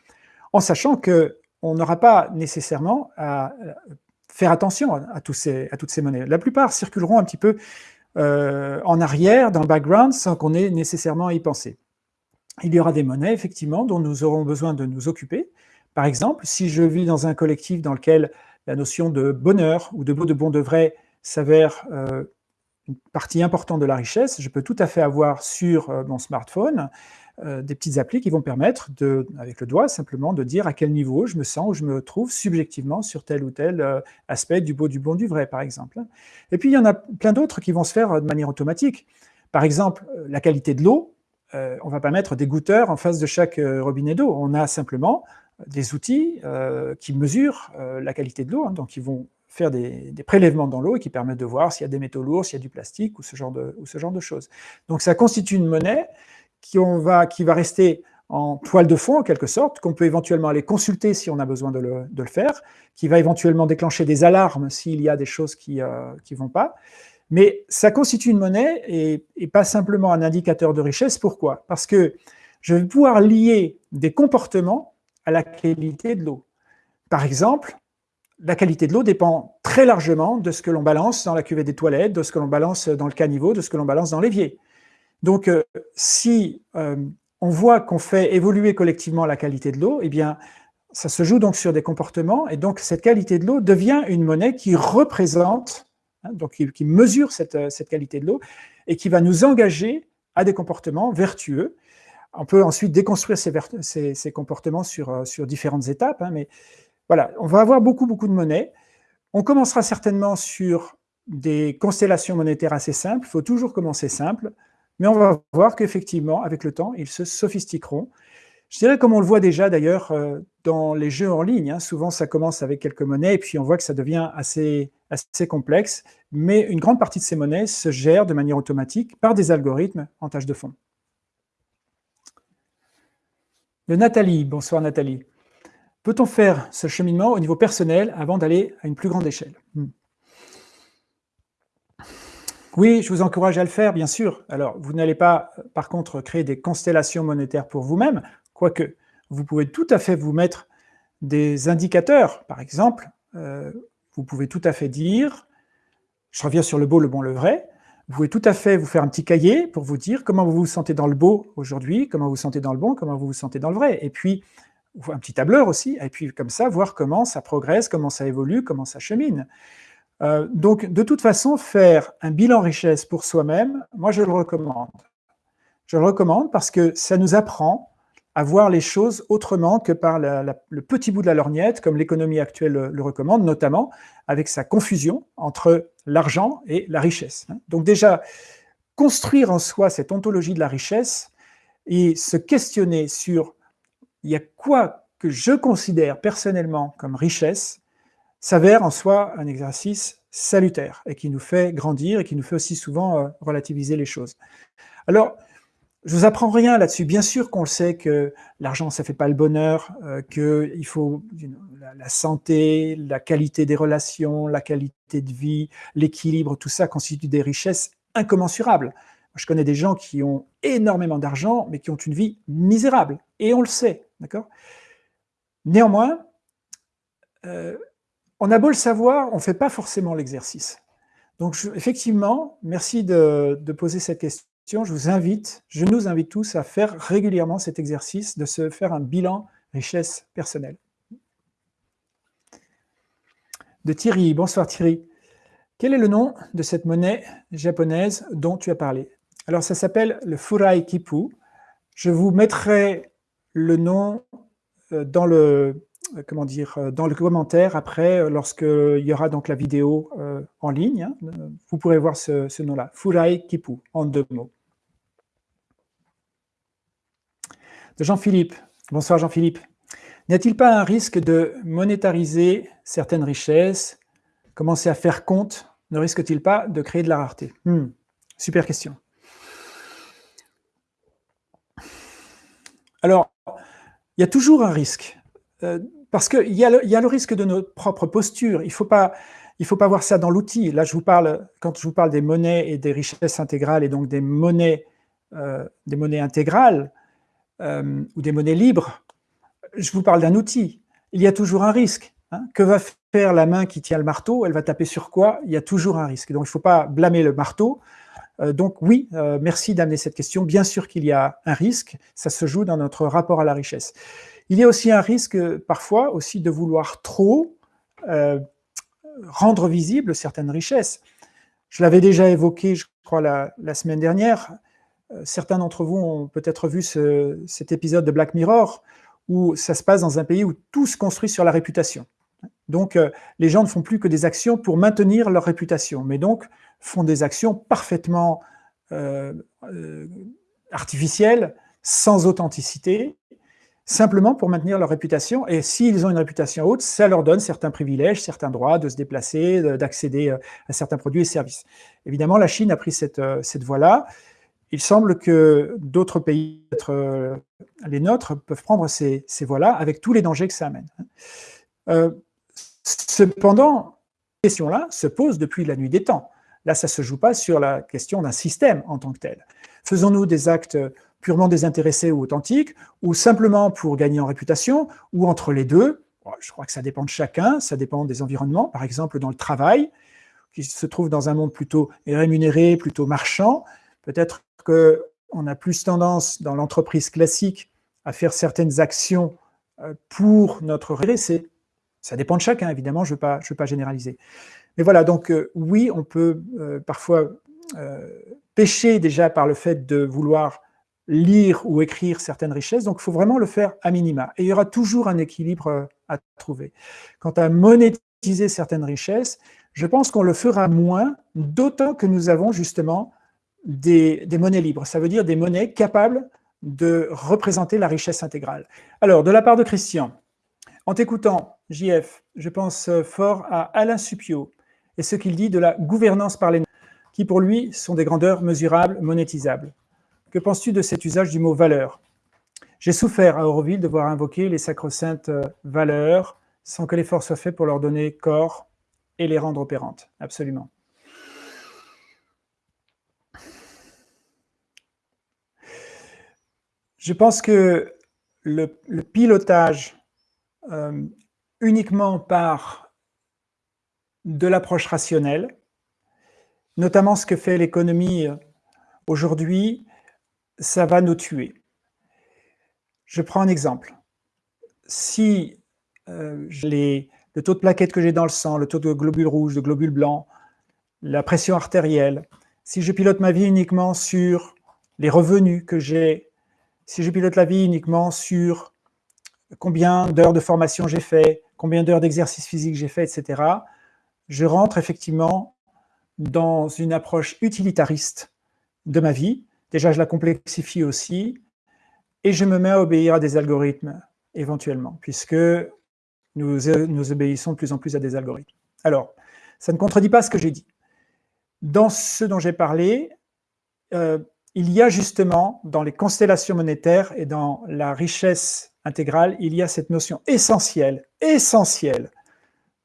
En sachant qu'on n'aura pas nécessairement à faire attention à, toutes ces monnaies. La plupart circuleront un petit peu euh, en arrière, dans le background, sans qu'on ait nécessairement à y penser. Il y aura des monnaies, effectivement, dont nous aurons besoin de nous occuper. Par exemple, si je vis dans un collectif dans lequel la notion de bonheur ou de beau de bon de vrai s'avère euh, une partie importante de la richesse, je peux tout à fait avoir sur euh, mon smartphone euh, des petites applis qui vont permettre, de, avec le doigt simplement, de dire à quel niveau je me sens ou je me trouve subjectivement sur tel ou tel euh, aspect du beau, du bon, du vrai, par exemple. Et puis, il y en a plein d'autres qui vont se faire euh, de manière automatique. Par exemple, la qualité de l'eau, on ne va pas mettre des goûteurs en face de chaque robinet d'eau. On a simplement des outils qui mesurent la qualité de l'eau, hein. donc ils vont faire des, des prélèvements dans l'eau et qui permettent de voir s'il y a des métaux lourds, s'il y a du plastique ou ce genre de, ou ce genre de choses. Donc ça constitue une monnaie qui, va, qui va rester en toile de fond, en quelque sorte, qu'on peut éventuellement aller consulter si on a besoin de le, faire, qui va éventuellement déclencher des alarmes s'il y a des choses qui ne euh, vont pas. Mais ça constitue une monnaie et, et, pas simplement un indicateur de richesse. Pourquoi? Parce que je vais pouvoir lier des comportements à la qualité de l'eau. Par exemple, la qualité de l'eau dépend très largement de ce que l'on balance dans la cuvette des toilettes, de ce que l'on balance dans le caniveau, de ce que l'on balance dans l'évier. Donc, euh, si euh, on voit qu'on fait évoluer collectivement la qualité de l'eau, eh bien, ça se joue donc sur des comportements, et donc cette qualité de l'eau devient une monnaie qui représente, hein, donc qui, mesure euh, cette, qualité de l'eau, et qui va nous engager à des comportements vertueux. On peut ensuite déconstruire ces, comportements sur, différentes étapes, hein, mais voilà, on va avoir beaucoup, beaucoup de monnaies. On commencera certainement sur des constellations monétaires assez simples, il faut toujours commencer simple, mais on va voir qu'effectivement, avec le temps, ils se sophistiqueront. Je dirais comme on le voit déjà d'ailleurs euh, dans les jeux en ligne, hein. souvent ça commence avec quelques monnaies et puis on voit que ça devient assez, assez complexe, mais une grande partie de ces monnaies se gère de manière automatique par des algorithmes en tâche de fond. De Nathalie, bonsoir Nathalie. Peut-on faire ce cheminement au niveau personnel avant d'aller à une plus grande échelle? Hmm. Oui, je vous encourage à le faire, bien sûr. Alors, vous n'allez pas, par contre, créer des constellations monétaires pour vous-même, quoique vous pouvez tout à fait vous mettre des indicateurs. Par exemple, euh, vous pouvez tout à fait dire, je reviens sur le beau, le bon, le vrai, vous pouvez tout à fait vous faire un petit cahier pour vous dire comment vous vous sentez dans le beau aujourd'hui, comment vous vous sentez dans le bon, comment vous vous sentez dans le vrai. Et puis, un petit tableur aussi, et puis comme ça, voir comment ça progresse, comment ça évolue, comment ça chemine. Euh, donc, de toute façon, faire un bilan richesse pour soi-même, moi, je le recommande. Je le recommande parce que ça nous apprend à voir les choses autrement que par le petit bout de la lorgnette, comme l'économie actuelle le, recommande, notamment avec sa confusion entre l'argent et la richesse. Hein. Donc déjà, construire en soi cette ontologie de la richesse et se questionner sur il y a quoi que je considère personnellement comme richesse, s'avère en soi un exercice salutaire et qui nous fait grandir et qui nous fait aussi souvent euh, relativiser les choses. Alors, je vous apprends rien là-dessus. Bien sûr qu'on le sait que l'argent, ça fait pas le bonheur, euh, qu'il faut la, santé, la qualité des relations, la qualité de vie, l'équilibre, tout ça constitue des richesses incommensurables. Je connais des gens qui ont énormément d'argent, mais qui ont une vie misérable, et on le sait, d'accord? Néanmoins, euh, on a beau le savoir, on ne fait pas forcément l'exercice. Donc effectivement, merci de, poser cette question. je vous invite, je nous invite tous à faire régulièrement cet exercice de se faire un bilan richesse personnelle. De Thierry, bonsoir Thierry. Quel est le nom de cette monnaie japonaise dont tu as parlé? Alors ça s'appelle le Furai Kipu. Je vous mettrai le nom euh, dans le, comment dire, euh, dans le commentaire après, lorsqu'il y aura donc la vidéo en ligne. Hein. Vous pourrez voir ce, nom-là, Furai Kipu, en deux mots. De Jean-Philippe. Bonsoir Jean-Philippe. N'y a-t-il pas un risque de monétariser certaines richesses? Commencer à faire compte ne risque-t-il pas de créer de la rareté? Hmm, Super question. Alors, il y a toujours un risque, euh, parce qu'il y, a le risque de notre propre posture. Il ne faut, pas, faut pas voir ça dans l'outil. Là, je vous parle, quand je vous parle des monnaies et des richesses intégrales, et donc des monnaies, euh, des monnaies intégrales, euh, ou des monnaies libres, je vous parle d'un outil. Il y a toujours un risque. Hein. Que va faire la main qui tient le marteau? Elle va taper sur quoi? Il y a toujours un risque. Donc, il ne faut pas blâmer le marteau. Euh, donc oui, merci d'amener cette question. Bien sûr qu'il y a un risque, ça se joue dans notre rapport à la richesse. Il y a aussi un risque, parfois, aussi de vouloir trop rendre visible certaines richesses. Je l'avais déjà évoqué, je crois, la, semaine dernière. Certains d'entre vous ont peut-être vu ce, cet épisode de Black Mirror, où ça se passe dans un pays où tout se construit sur la réputation. Donc, euh, les gens ne font plus que des actions pour maintenir leur réputation, mais donc font des actions parfaitement euh, euh, artificielles, sans authenticité, simplement pour maintenir leur réputation. Et s'ils ont une réputation haute, ça leur donne certains privilèges, certains droits de se déplacer, d'accéder à certains produits et services. Évidemment, la Chine a pris cette, cette voie-là. Il semble que d'autres pays, les nôtres, peuvent prendre ces, voies-là avec tous les dangers que ça amène. Euh, cependant, cette question-là se pose depuis la nuit des temps. Là, ça ne se joue pas sur la question d'un système en tant que tel. Faisons-nous des actes purement désintéressés ou authentiques, ou simplement pour gagner en réputation, ou entre les deux Je crois que ça dépend de chacun, ça dépend des environnements. Par exemple, dans le travail, qui se trouve dans un monde plutôt rémunéré, plutôt marchand, peut-être qu'on a plus tendance dans l'entreprise classique à faire certaines actions euh, pour notre récé. Ça dépend de chacun, évidemment, je ne veux, pas généraliser. Mais voilà, donc euh, oui, on peut euh, parfois pécher déjà par le fait de vouloir lire ou écrire certaines richesses, donc il faut vraiment le faire à minima. Et il y aura toujours un équilibre à trouver. Quant à monétiser certaines richesses, je pense qu'on le fera moins, d'autant que nous avons justement des, monnaies libres. Ça veut dire des monnaies capables de représenter la richesse intégrale. Alors, de la part de Christian, en t'écoutant, JF, je pense fort à Alain Supio et ce qu'il dit de la gouvernance par les qui pour lui sont des grandeurs mesurables, monétisables. Que penses-tu de cet usage du mot « valeur » J'ai souffert à Auroville de voir invoquer les sacro-saintes valeurs sans que l'effort soit fait pour leur donner corps et les rendre opérantes. Absolument. Je pense que le, pilotage euh, uniquement par de l'approche rationnelle, notamment ce que fait l'économie aujourd'hui, ça va nous tuer. Je prends un exemple. Si euh, le taux de plaquettes que j'ai dans le sang, le taux de globules rouges, de globules blancs, la pression artérielle, si je pilote ma vie uniquement sur les revenus que j'ai si je pilote la vie uniquement sur combien d'heures de formation j'ai fait, combien d'heures d'exercice physique j'ai fait, etc., je rentre effectivement dans une approche utilitariste de ma vie. Déjà, je la complexifie aussi, et je me mets à obéir à des algorithmes, éventuellement, puisque nous, nous obéissons de plus en plus à des algorithmes. Alors, ça ne contredit pas ce que j'ai dit. Dans ce dont j'ai parlé, euh, il y a justement, dans les constellations monétaires et dans la richesse intégrale, il y a cette notion essentielle, essentielle,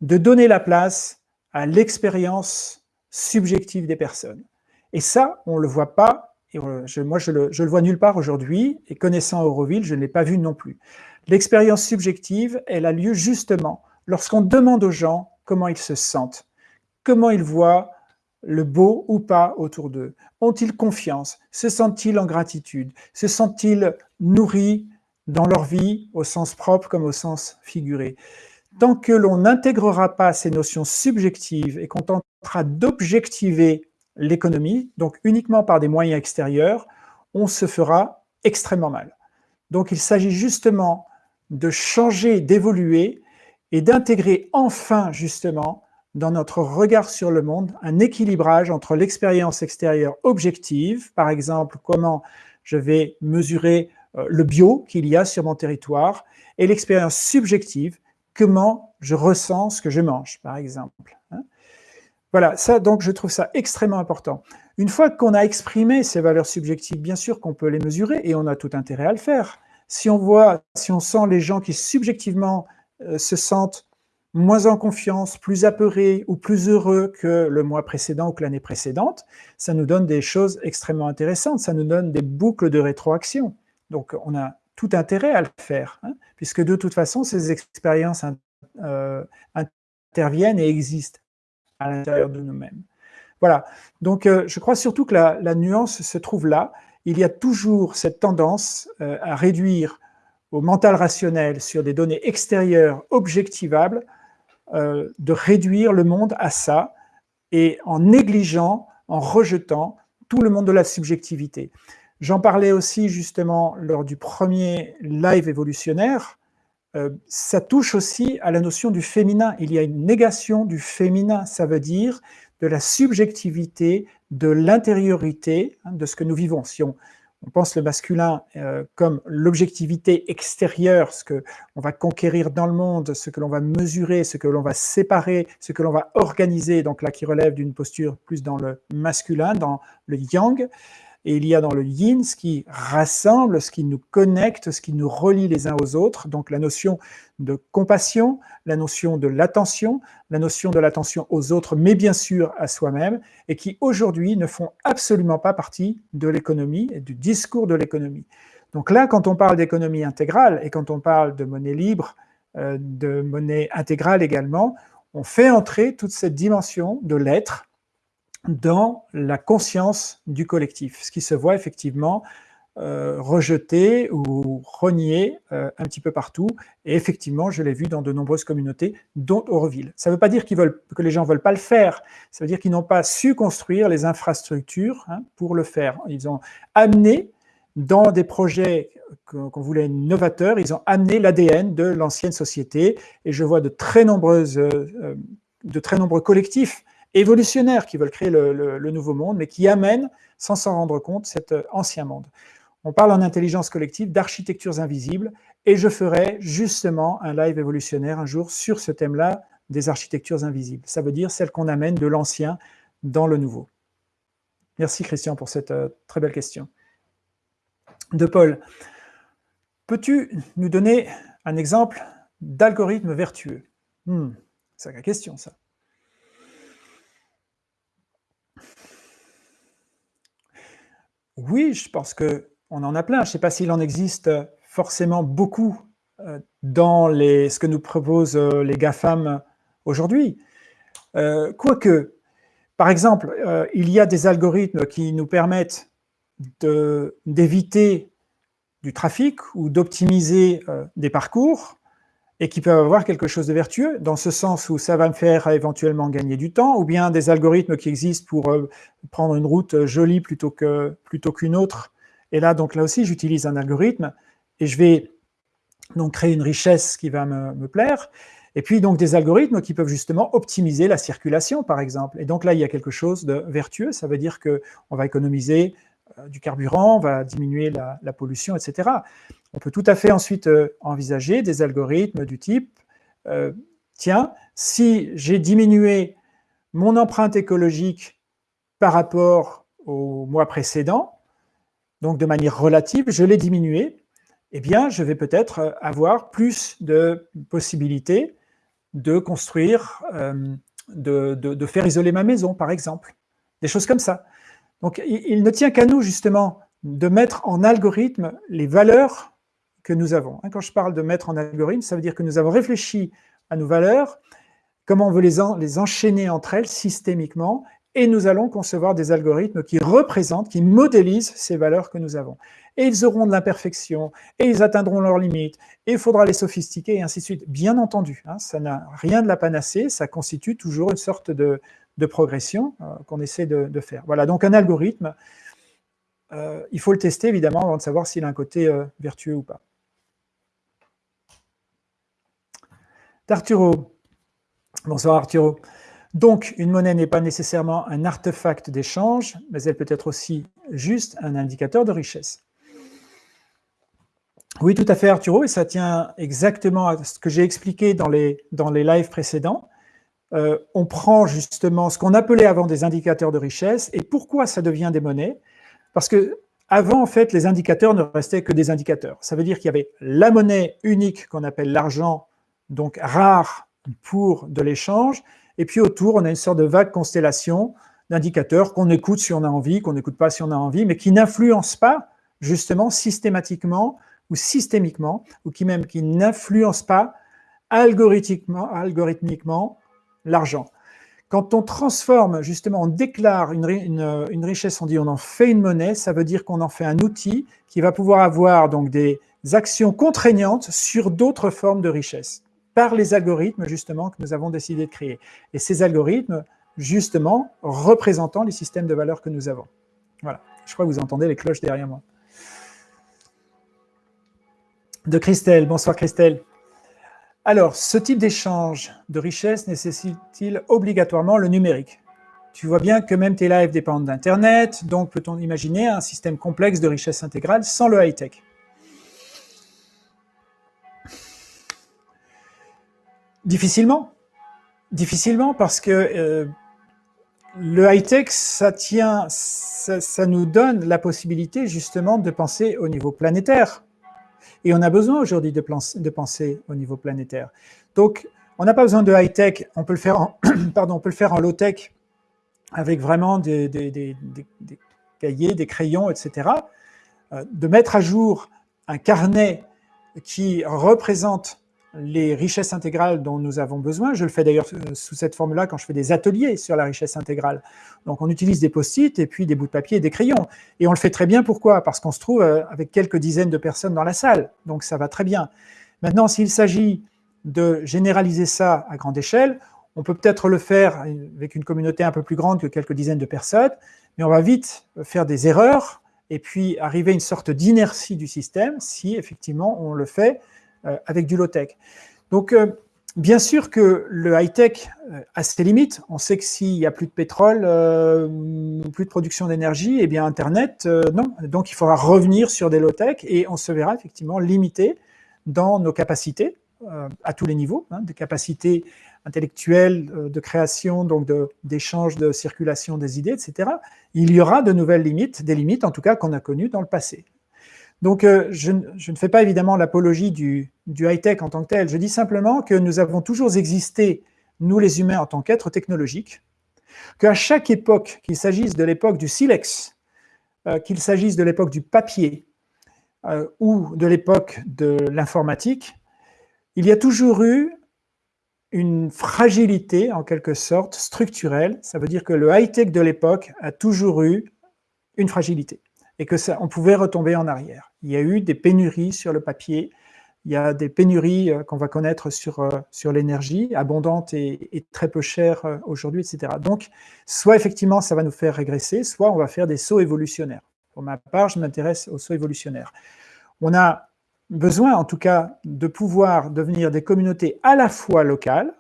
de donner la place à l'expérience subjective des personnes. Et ça, on ne le voit pas, et moi je le, le vois nulle part aujourd'hui, et connaissant Euroville, je ne l'ai pas vu non plus. L'expérience subjective, elle a lieu justement lorsqu'on demande aux gens comment ils se sentent, comment ils voient le beau ou pas autour d'eux. Ont-ils confiance? Se sentent-ils en gratitude? Se sentent-ils nourris dans leur vie, au sens propre comme au sens figuré? Tant que l'on n'intégrera pas ces notions subjectives et qu'on tentera d'objectiver l'économie, donc uniquement par des moyens extérieurs, on se fera extrêmement mal. Donc il s'agit justement de changer, d'évoluer et d'intégrer enfin justement dans notre regard sur le monde un équilibrage entre l'expérience extérieure objective, par exemple comment je vais mesurer euh, le bio qu'il y a sur mon territoire, et l'expérience subjective, comment je ressens ce que je mange, par exemple. Voilà, donc je trouve ça extrêmement important. Une fois qu'on a exprimé ces valeurs subjectives, bien sûr qu'on peut les mesurer et on a tout intérêt à le faire. Si on voit, si on sent les gens qui subjectivement euh, se sentent moins en confiance, plus apeurés ou plus heureux que le mois précédent ou que l'année précédente, ça nous donne des choses extrêmement intéressantes, ça nous donne des boucles de rétroaction. Donc on a tout intérêt à le faire, hein, puisque de toute façon, ces expériences euh, interviennent et existent à l'intérieur de nous-mêmes. Voilà, donc euh, je crois surtout que la, nuance se trouve là. Il y a toujours cette tendance euh, à réduire au mental rationnel sur des données extérieures objectivables, euh, de réduire le monde à ça, et en négligeant, en rejetant tout le monde de la subjectivité. J'en parlais aussi justement lors du premier live évolutionnaire, euh, ça touche aussi à la notion du féminin. Il y a une négation du féminin, ça veut dire de la subjectivité, de l'intériorité hein, de ce que nous vivons. Si on, pense le masculin euh, comme l'objectivité extérieure, ce que on va conquérir dans le monde, ce que l'on va mesurer, ce que l'on va séparer, ce que l'on va organiser, donc là qui relève d'une posture plus dans le masculin, dans le yang, et il y a dans le yin ce qui rassemble, ce qui nous connecte, ce qui nous relie les uns aux autres, donc la notion de compassion, la notion de l'attention, la notion de l'attention aux autres, mais bien sûr à soi-même, et qui aujourd'hui ne font absolument pas partie de l'économie et du discours de l'économie. Donc là, quand on parle d'économie intégrale, et quand on parle de monnaie libre, euh, de monnaie intégrale également, on fait entrer toute cette dimension de l'être, dans la conscience du collectif, ce qui se voit effectivement euh, rejeté ou renié euh, un petit peu partout. Et effectivement, je l'ai vu dans de nombreuses communautés, dont Auroville. Ça ne veut pas dire que les gens ne veulent pas le faire, ça veut dire qu'ils n'ont pas su construire les infrastructures hein, pour le faire. Ils ont amené dans des projets qu'on voulait novateurs, ils ont amené l'ADN de l'ancienne société, et je vois de très, nombreuses, euh, de très nombreux collectifs évolutionnaires qui veulent créer le, nouveau monde, mais qui amènent, sans s'en rendre compte, cet euh, ancien monde. On parle en intelligence collective d'architectures invisibles, et je ferai justement un live évolutionnaire un jour sur ce thème-là des architectures invisibles. Ça veut dire celles qu'on amène de l'ancien dans le nouveau. Merci Christian pour cette euh, très belle question. De Paul, peux-tu nous donner un exemple d'algorithme vertueux? Hmm, C'est la question ça. Oui, je pense qu'on en a plein. Je ne sais pas s'il en existe forcément beaucoup euh, dans ce que nous proposent euh, les GAFAM aujourd'hui. Euh, quoique, par exemple, il y a des algorithmes qui nous permettent d'éviter du trafic ou d'optimiser des parcours et qui peuvent avoir quelque chose de vertueux, dans ce sens où ça va me faire éventuellement gagner du temps, ou bien des algorithmes qui existent pour euh, prendre une route jolie plutôt qu'une plutôt autre. Et là, donc là aussi, j'utilise un algorithme, et je vais donc créer une richesse qui va me, plaire, et puis donc des algorithmes qui peuvent justement optimiser la circulation, par exemple. Et donc là, il y a quelque chose de vertueux, ça veut dire qu'on va économiser euh, du carburant, on va diminuer la, pollution, etc. On peut tout à fait ensuite euh, envisager des algorithmes du type euh, tiens, si j'ai diminué mon empreinte écologique par rapport au mois précédent, donc de manière relative, je l'ai diminué, eh bien, je vais peut-être avoir plus de possibilités de construire, euh, de, faire isoler ma maison, par exemple. Des choses comme ça. Donc, il ne tient qu'à nous, justement, de mettre en algorithme les valeurs que nous avons. Hein, quand je parle de mettre en algorithme, ça veut dire que nous avons réfléchi à nos valeurs, comment on veut les, enchaîner entre elles systémiquement, et nous allons concevoir des algorithmes qui représentent, qui modélisent ces valeurs que nous avons. Et ils auront de l'imperfection, et ils atteindront leurs limites, et il faudra les sophistiquer, et ainsi de suite. Bien entendu, hein, ça n'a rien de la panacée, ça constitue toujours une sorte de, progression euh, qu'on essaie de, faire. Voilà, donc un algorithme, euh, il faut le tester évidemment avant de savoir s'il a un côté euh, vertueux ou pas. D'Arturo. Bonsoir Arturo. Donc, une monnaie n'est pas nécessairement un artefact d'échange, mais elle peut être aussi juste un indicateur de richesse. Oui, tout à fait, Arturo, et ça tient exactement à ce que j'ai expliqué dans les, dans les lives précédents. Euh, on prend justement ce qu'on appelait avant des indicateurs de richesse, et pourquoi ça devient des monnaies Parce que avant, en fait, les indicateurs ne restaient que des indicateurs. Ça veut dire qu'il y avait la monnaie unique qu'on appelle l'argent, donc rare pour de l'échange, et puis autour, on a une sorte de vague constellation d'indicateurs qu'on écoute si on a envie, qu'on n'écoute pas si on a envie, mais qui n'influencent pas justement systématiquement ou systémiquement, ou qui même qui n'influencent pas algorithmiquement, algorithmiquement l'argent. Quand on transforme, justement, on déclare une, une, richesse, on dit on en fait une monnaie, ça veut dire qu'on en fait un outil qui va pouvoir avoir donc des actions contraignantes sur d'autres formes de richesse par les algorithmes justement que nous avons décidé de créer. Et ces algorithmes, justement, représentant les systèmes de valeurs que nous avons. Voilà, je crois que vous entendez les cloches derrière moi. De Christelle, bonsoir Christelle. Alors, ce type d'échange de richesse nécessite-t-il obligatoirement le numérique? Tu vois bien que même tes lives dépendent d'Internet, donc peut-on imaginer un système complexe de richesse intégrale sans le high-tech? Difficilement. Difficilement parce que euh, le high-tech, ça tient, ça, nous donne la possibilité justement de penser au niveau planétaire. Et on a besoin aujourd'hui de, penser au niveau planétaire. Donc, on n'a pas besoin de high-tech, on peut le faire en, <clears throat> pardon, on peut le faire en low-tech avec vraiment des, des, cahiers, des crayons, etc. Euh, de mettre à jour un carnet qui représente les richesses intégrales dont nous avons besoin. Je le fais d'ailleurs euh, sous cette forme-là quand je fais des ateliers sur la richesse intégrale. Donc on utilise des post-it et puis des bouts de papier et des crayons. Et on le fait très bien, pourquoi? Parce qu'on se trouve euh, avec quelques dizaines de personnes dans la salle, donc ça va très bien. Maintenant, s'il s'agit de généraliser ça à grande échelle, on peut peut-être le faire avec une communauté un peu plus grande que quelques dizaines de personnes, mais on va vite faire des erreurs et puis arriver à une sorte d'inertie du système si effectivement on le fait avec du low-tech. Donc, euh, bien sûr que le high-tech euh, a ses limites. On sait que s'il n'y a plus de pétrole, plus de production d'énergie, eh bien Internet, non. Donc, il faudra revenir sur des low-tech et on se verra effectivement limité dans nos capacités à tous les niveaux, hein, des capacités intellectuelles, de création, donc d'échange, de, circulation des idées, etc. Il y aura de nouvelles limites, des limites en tout cas qu'on a connues dans le passé. Donc, euh, je, ne fais pas évidemment l'apologie du, high-tech en tant que tel. Je dis simplement que nous avons toujours existé, nous les humains, en tant qu'êtres technologiques, qu'à chaque époque, qu'il s'agisse de l'époque du silex, euh, qu'il s'agisse de l'époque du papier euh, ou de l'époque de l'informatique, il y a toujours eu une fragilité, en quelque sorte, structurelle. Ça veut dire que le high-tech de l'époque a toujours eu une fragilité et que ça, on pouvait retomber en arrière. Il y a eu des pénuries sur le papier, il y a des pénuries euh, qu'on va connaître sur, euh, sur l'énergie, abondante et, très peu chère euh, aujourd'hui, etc. Donc, soit effectivement, ça va nous faire régresser, soit on va faire des sauts évolutionnaires. Pour ma part, je m'intéresse aux sauts évolutionnaires. On a besoin, en tout cas, de pouvoir devenir des communautés à la fois locales,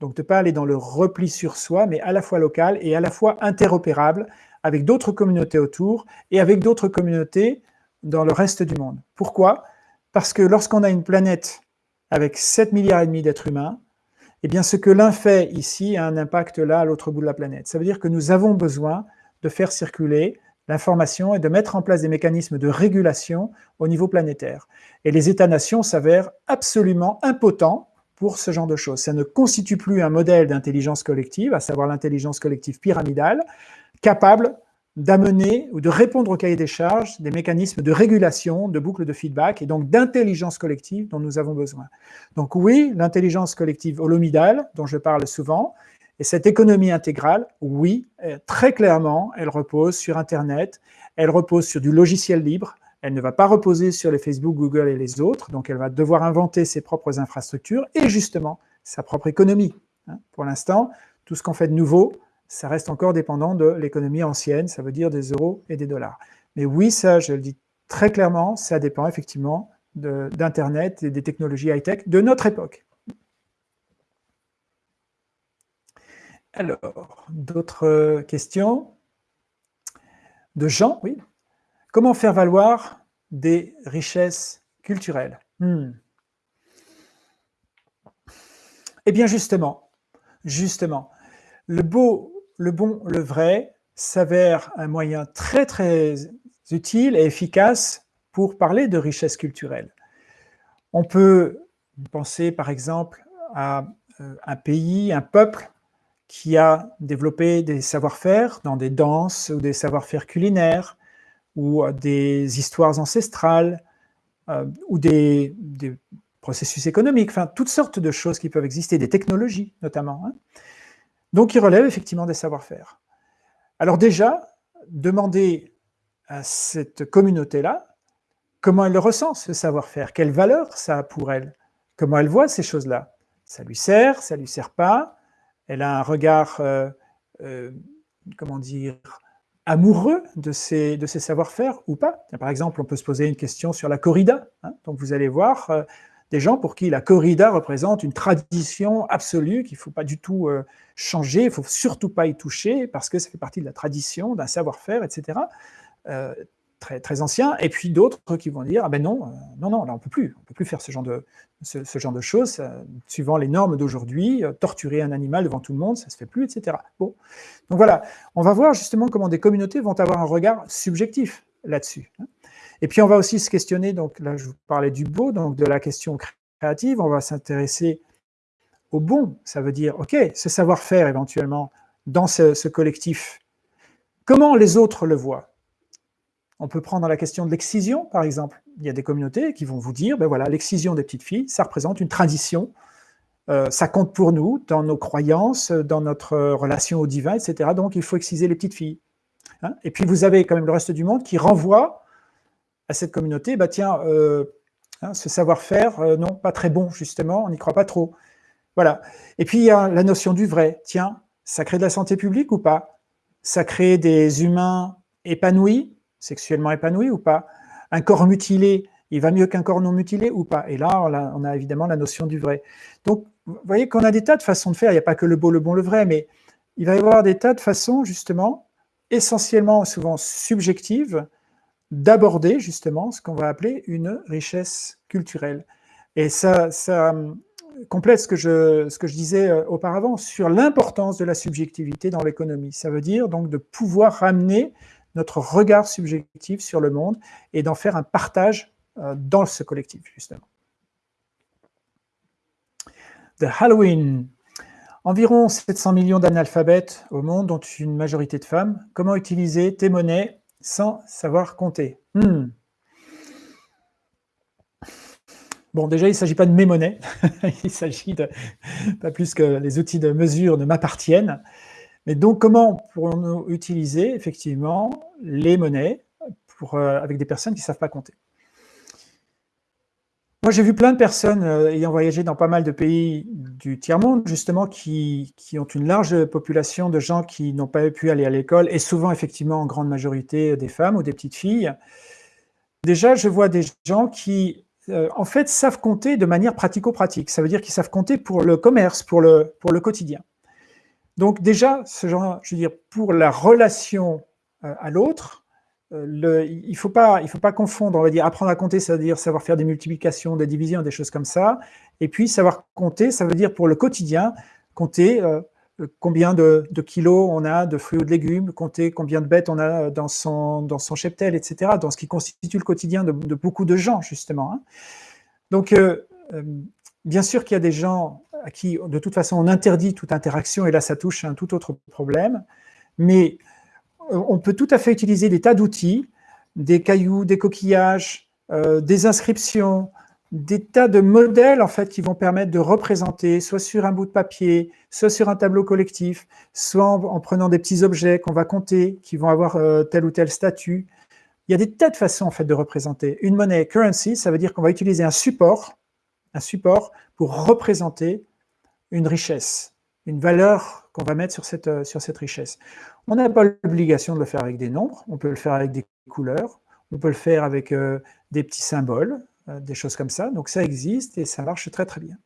donc de ne pas aller dans le repli sur soi, mais à la fois locales et à la fois interopérables avec d'autres communautés autour et avec d'autres communautés dans le reste du monde. Pourquoi? Parce que lorsqu'on a une planète avec 7 milliards et demi d'êtres humains, eh bien ce que l'un fait ici a un impact là à l'autre bout de la planète. Ça veut dire que nous avons besoin de faire circuler l'information et de mettre en place des mécanismes de régulation au niveau planétaire. Et les États-nations s'avèrent absolument impotents pour ce genre de choses. Ça ne constitue plus un modèle d'intelligence collective, à savoir l'intelligence collective pyramidale, capable d'amener ou de répondre au cahier des charges des mécanismes de régulation, de boucles de feedback et donc d'intelligence collective dont nous avons besoin. Donc oui, l'intelligence collective holomidale, dont je parle souvent, Et cette économie intégrale, oui, très clairement, elle repose sur Internet, elle repose sur du logiciel libre, elle ne va pas reposer sur les Facebook, Google et les autres, donc elle va devoir inventer ses propres infrastructures et justement sa propre économie. Hein. Pour l'instant, tout ce qu'on fait de nouveau, ça reste encore dépendant de l'économie ancienne, ça veut dire des euros et des dollars. Mais oui, ça, je le dis très clairement, ça dépend effectivement d'Internet et des technologies high-tech de notre époque. Alors, d'autres questions? De Jean, oui. Comment faire valoir des richesses culturelles? Hmm. Eh bien justement, justement, le beau, le bon, le vrai s'avère un moyen très très utile et efficace pour parler de richesse culturelle. On peut penser par exemple à euh, un pays, un peuple qui a développé des savoir-faire dans des danses ou des savoir-faire culinaires ou des histoires ancestrales euh, ou des, processus économiques, enfin toutes sortes de choses qui peuvent exister, des technologies notamment. Hein. Donc, il relève effectivement des savoir-faire. Alors déjà, demander à cette communauté-là comment elle le ressent, ce savoir-faire, quelle valeur ça a pour elle, comment elle voit ces choses-là. Ça lui sert, ça lui sert pas, elle a un regard, euh, euh, comment dire, amoureux de ces, de ces savoir-faire ou pas. Par exemple, on peut se poser une question sur la corrida. Hein. Donc vous allez voir, euh, des gens pour qui la corrida représente une tradition absolue qu'il ne faut pas du tout euh, changer, il ne faut surtout pas y toucher parce que ça fait partie de la tradition, d'un savoir-faire, etc. Euh, très, très ancien. Et puis d'autres qui vont dire, ah ben non, euh, non, non, là on ne peut plus, on peut plus faire ce genre de, ce, genre de choses, suivant les normes d'aujourd'hui, torturer un animal devant tout le monde, ça ne se fait plus, etc. Bon. Donc voilà, on va voir justement comment des communautés vont avoir un regard subjectif là-dessus. Et puis on va aussi se questionner, donc là je vous parlais du beau, donc de la question créative, on va s'intéresser au bon, ça veut dire, ok, ce savoir-faire éventuellement dans ce, collectif, comment les autres le voient? On peut prendre la question de l'excision, par exemple. Il y a des communautés qui vont vous dire, ben voilà, l'excision des petites filles, ça représente une tradition, euh, ça compte pour nous, dans nos croyances, dans notre relation au divin, etc. Donc il faut exciser les petites filles. Hein. Et puis vous avez quand même le reste du monde qui renvoie à cette communauté, bah tiens, euh, hein, ce savoir-faire, euh, non, pas très bon, justement, on n'y croit pas trop. Voilà. Et puis, il y a la notion du vrai. Tiens, ça crée de la santé publique ou pas? Ça crée des humains épanouis, sexuellement épanouis ou pas? Un corps mutilé, il va mieux qu'un corps non mutilé ou pas? Et là, on a, évidemment la notion du vrai. Donc, vous voyez qu'on a des tas de façons de faire. Il n'y a pas que le beau, le bon, le vrai, mais il va y avoir des tas de façons, justement, essentiellement, souvent subjectives, d'aborder justement ce qu'on va appeler une richesse culturelle. Et ça, euh, complète ce que, je, ce que je disais euh, auparavant sur l'importance de la subjectivité dans l'économie. Ça veut dire donc de pouvoir ramener notre regard subjectif sur le monde et d'en faire un partage euh, dans ce collectif, justement. The Halloween. Environ 700 millions d'analphabètes au monde, dont une majorité de femmes. Comment utiliser tes monnaies sans savoir compter. Hmm. Bon, déjà, il ne s'agit pas de mes monnaies, <laughs> il s'agit pas plus que les outils de mesure ne m'appartiennent. Mais donc, comment pourrons-nous utiliser effectivement les monnaies euh, avec des personnes qui ne savent pas compter? Moi, j'ai vu plein de personnes euh, ayant voyagé dans pas mal de pays du tiers-monde, justement, qui, ont une large population de gens qui n'ont pas pu aller à l'école, et souvent, effectivement, en grande majorité, des femmes ou des petites filles. Déjà, je vois des gens qui, euh, en fait, savent compter de manière pratico-pratique. Ça veut dire qu'ils savent compter pour le commerce, pour le, pour le quotidien. Donc déjà, ce genre, je veux dire, pour la relation euh, à l'autre, euh, il ne faut, pas, faut pas confondre, on va dire, apprendre à compter, ça veut dire savoir faire des multiplications, des divisions, des choses comme ça. Et puis, savoir compter, ça veut dire pour le quotidien, compter euh, combien de, kilos on a de fruits ou de légumes, compter combien de bêtes on a dans son, dans son cheptel, etc., dans ce qui constitue le quotidien de, beaucoup de gens, justement. Hein. Donc, euh, bien sûr qu'il y a des gens à qui, de toute façon, on interdit toute interaction, et là, ça touche un tout autre problème, mais on peut tout à fait utiliser des tas d'outils, des cailloux, des coquillages, euh, des inscriptions, des tas de modèles en fait qui vont permettre de représenter, soit sur un bout de papier, soit sur un tableau collectif, soit en, prenant des petits objets qu'on va compter, qui vont avoir euh, tel ou tel statut. Il y a des tas de façons en fait de représenter. Une monnaie currency, ça veut dire qu'on va utiliser un support, un support pour représenter une richesse, une valeur qu'on va mettre sur cette, euh, sur cette richesse. On n'a pas l'obligation de le faire avec des nombres, on peut le faire avec des couleurs, on peut le faire avec euh, des petits symboles, euh, des choses comme ça. Donc ça existe et ça marche très très bien.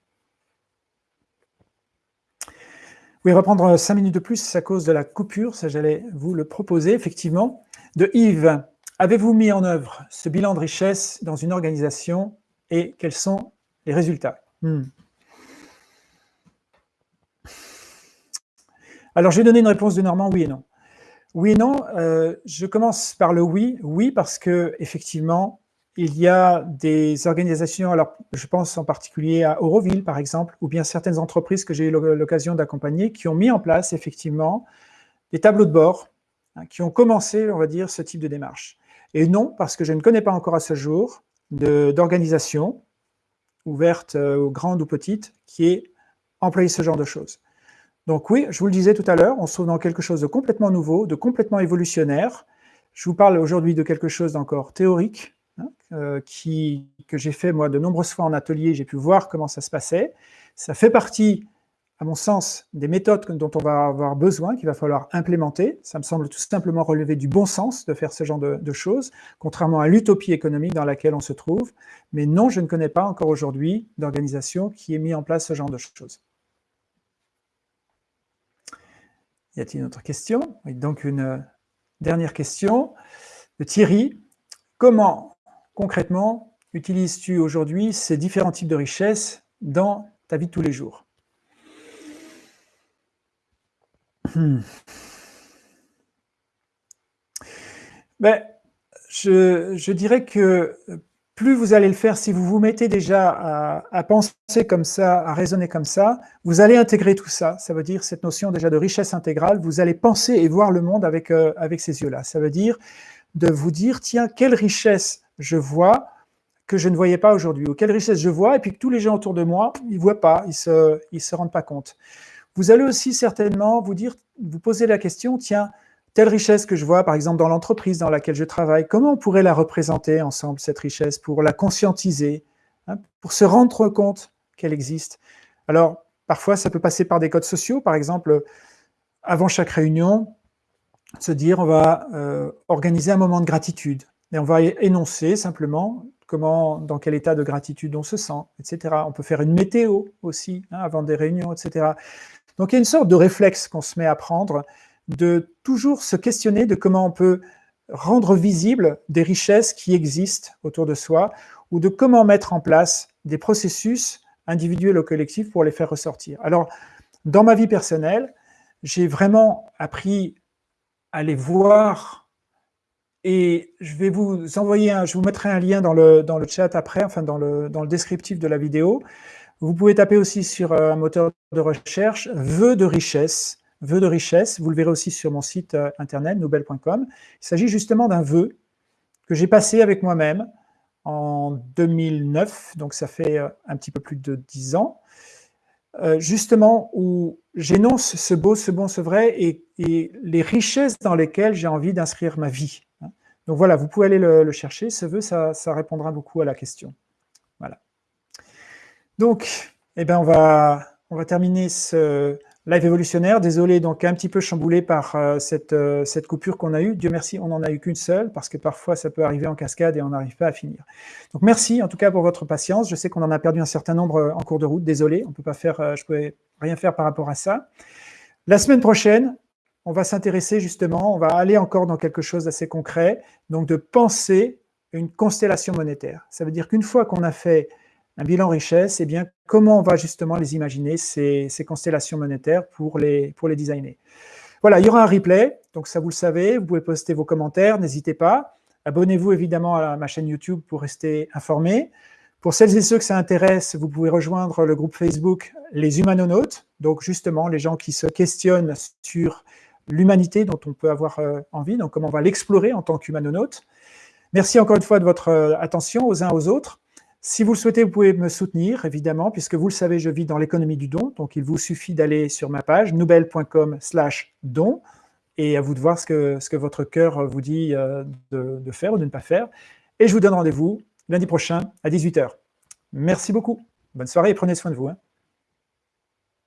Oui, reprendre cinq minutes de plus à cause de la coupure, ça j'allais vous le proposer effectivement. De Yves, avez-vous mis en œuvre ce bilan de richesse dans une organisation et quels sont les résultats? Hmm. Alors je vais donner une réponse de Normand, oui et non. Oui et non, euh, je commence par le oui. Oui parce que effectivement, il y a des organisations, alors je pense en particulier à Auroville par exemple, ou bien certaines entreprises que j'ai eu l'occasion d'accompagner, qui ont mis en place effectivement des tableaux de bord, hein, qui ont commencé, on va dire, ce type de démarche. Et non, parce que je ne connais pas encore à ce jour d'organisation ouverte euh, aux grandes ou petites qui ait employé ce genre de choses. Donc oui, je vous le disais tout à l'heure, on se trouve dans quelque chose de complètement nouveau, de complètement évolutionnaire. Je vous parle aujourd'hui de quelque chose d'encore théorique, Hein, euh, que j'ai fait moi de nombreuses fois en atelier, j'ai pu voir comment ça se passait. Ça fait partie, à mon sens, des méthodes dont on va avoir besoin, qu'il va falloir implémenter. Ça me semble tout simplement relever du bon sens de faire ce genre de, choses, contrairement à l'utopie économique dans laquelle on se trouve. Mais non, je ne connais pas encore aujourd'hui d'organisation qui ait mis en place ce genre de choses. Y a-t-il une autre question? Donc une dernière question de Thierry. Comment concrètement, utilises-tu aujourd'hui ces différents types de richesses dans ta vie de tous les jours? Hmm. ben, je, dirais que plus vous allez le faire, si vous vous mettez déjà à, penser comme ça, à raisonner comme ça, vous allez intégrer tout ça. Ça veut dire cette notion déjà de richesse intégrale, vous allez penser et voir le monde avec, euh, avec ces yeux-là. Ça veut dire de vous dire, tiens, quelle richesse je vois que je ne voyais pas aujourd'hui, ou quelle richesse je vois, et puis que tous les gens autour de moi, ils ne voient pas, ils ne se, se rendent pas compte. Vous allez aussi certainement vous dire, vous poser la question, tiens, telle richesse que je vois, par exemple, dans l'entreprise dans laquelle je travaille, comment on pourrait la représenter ensemble, cette richesse, pour la conscientiser, hein, pour se rendre compte qu'elle existe? Alors, parfois, ça peut passer par des codes sociaux, par exemple, avant chaque réunion, se dire, on va euh, organiser un moment de gratitude, et on va énoncer simplement comment, dans quel état de gratitude on se sent, etc. On peut faire une météo aussi, hein, avant des réunions, etc. Donc il y a une sorte de réflexe qu'on se met à prendre, de toujours se questionner de comment on peut rendre visibles des richesses qui existent autour de soi, ou de comment mettre en place des processus individuels ou collectifs pour les faire ressortir. Alors, dans ma vie personnelle, j'ai vraiment appris à les voir et je vais vous envoyer, un, je vous mettrai un lien dans le, dans le chat après, enfin dans le, dans le descriptif de la vidéo. Vous pouvez taper aussi sur euh, un moteur de recherche « vœux de richesse ». Vœux de richesse, vous le verrez aussi sur mon site euh, internet, nobel.com. Il s'agit justement d'un vœu que j'ai passé avec moi-même en 2009, donc ça fait euh, un petit peu plus de dix ans, justement où j'énonce ce beau, ce bon, ce vrai et, les richesses dans lesquelles j'ai envie d'inscrire ma vie. Donc voilà, vous pouvez aller le, chercher, ce vœu, ça, répondra beaucoup à la question. Voilà. Donc, eh ben, on, va, on va terminer ce live évolutionnaire. Désolé, donc un petit peu chamboulé par euh, cette, euh, cette coupure qu'on a eue. Dieu merci, on n'en a eu qu'une seule, parce que parfois ça peut arriver en cascade et on n'arrive pas à finir. Donc merci en tout cas pour votre patience. Je sais qu'on en a perdu un certain nombre euh, en cours de route. Désolé, on peut pas faire, je ne pouvais rien faire par rapport à ça. La semaine prochaine, on va s'intéresser justement, on va aller encore dans quelque chose d'assez concret, donc de penser une constellation monétaire. Ça veut dire qu'une fois qu'on a fait un bilan richesse, eh bien, comment on va justement les imaginer, ces, constellations monétaires, pour les, pour les designer. Voilà, il y aura un replay, donc ça vous le savez, vous pouvez poster vos commentaires, n'hésitez pas. Abonnez-vous évidemment à ma chaîne YouTube pour rester informé. Pour celles et ceux que ça intéresse, vous pouvez rejoindre le groupe Facebook Les Humanonautes, donc justement les gens qui se questionnent sur l'humanité dont on peut avoir euh, envie, donc comment on va l'explorer en tant qu'humanonaute. Merci encore une fois de votre euh, attention aux uns aux autres. Si vous le souhaitez, vous pouvez me soutenir, évidemment, puisque vous le savez, je vis dans l'économie du don. Donc, il vous suffit d'aller sur ma page, noubel.com slash don, et à vous de voir ce que, votre cœur vous dit euh, de, de faire ou de ne pas faire. Et je vous donne rendez-vous lundi prochain à 18h. Merci beaucoup. Bonne soirée et prenez soin de vous. Hein.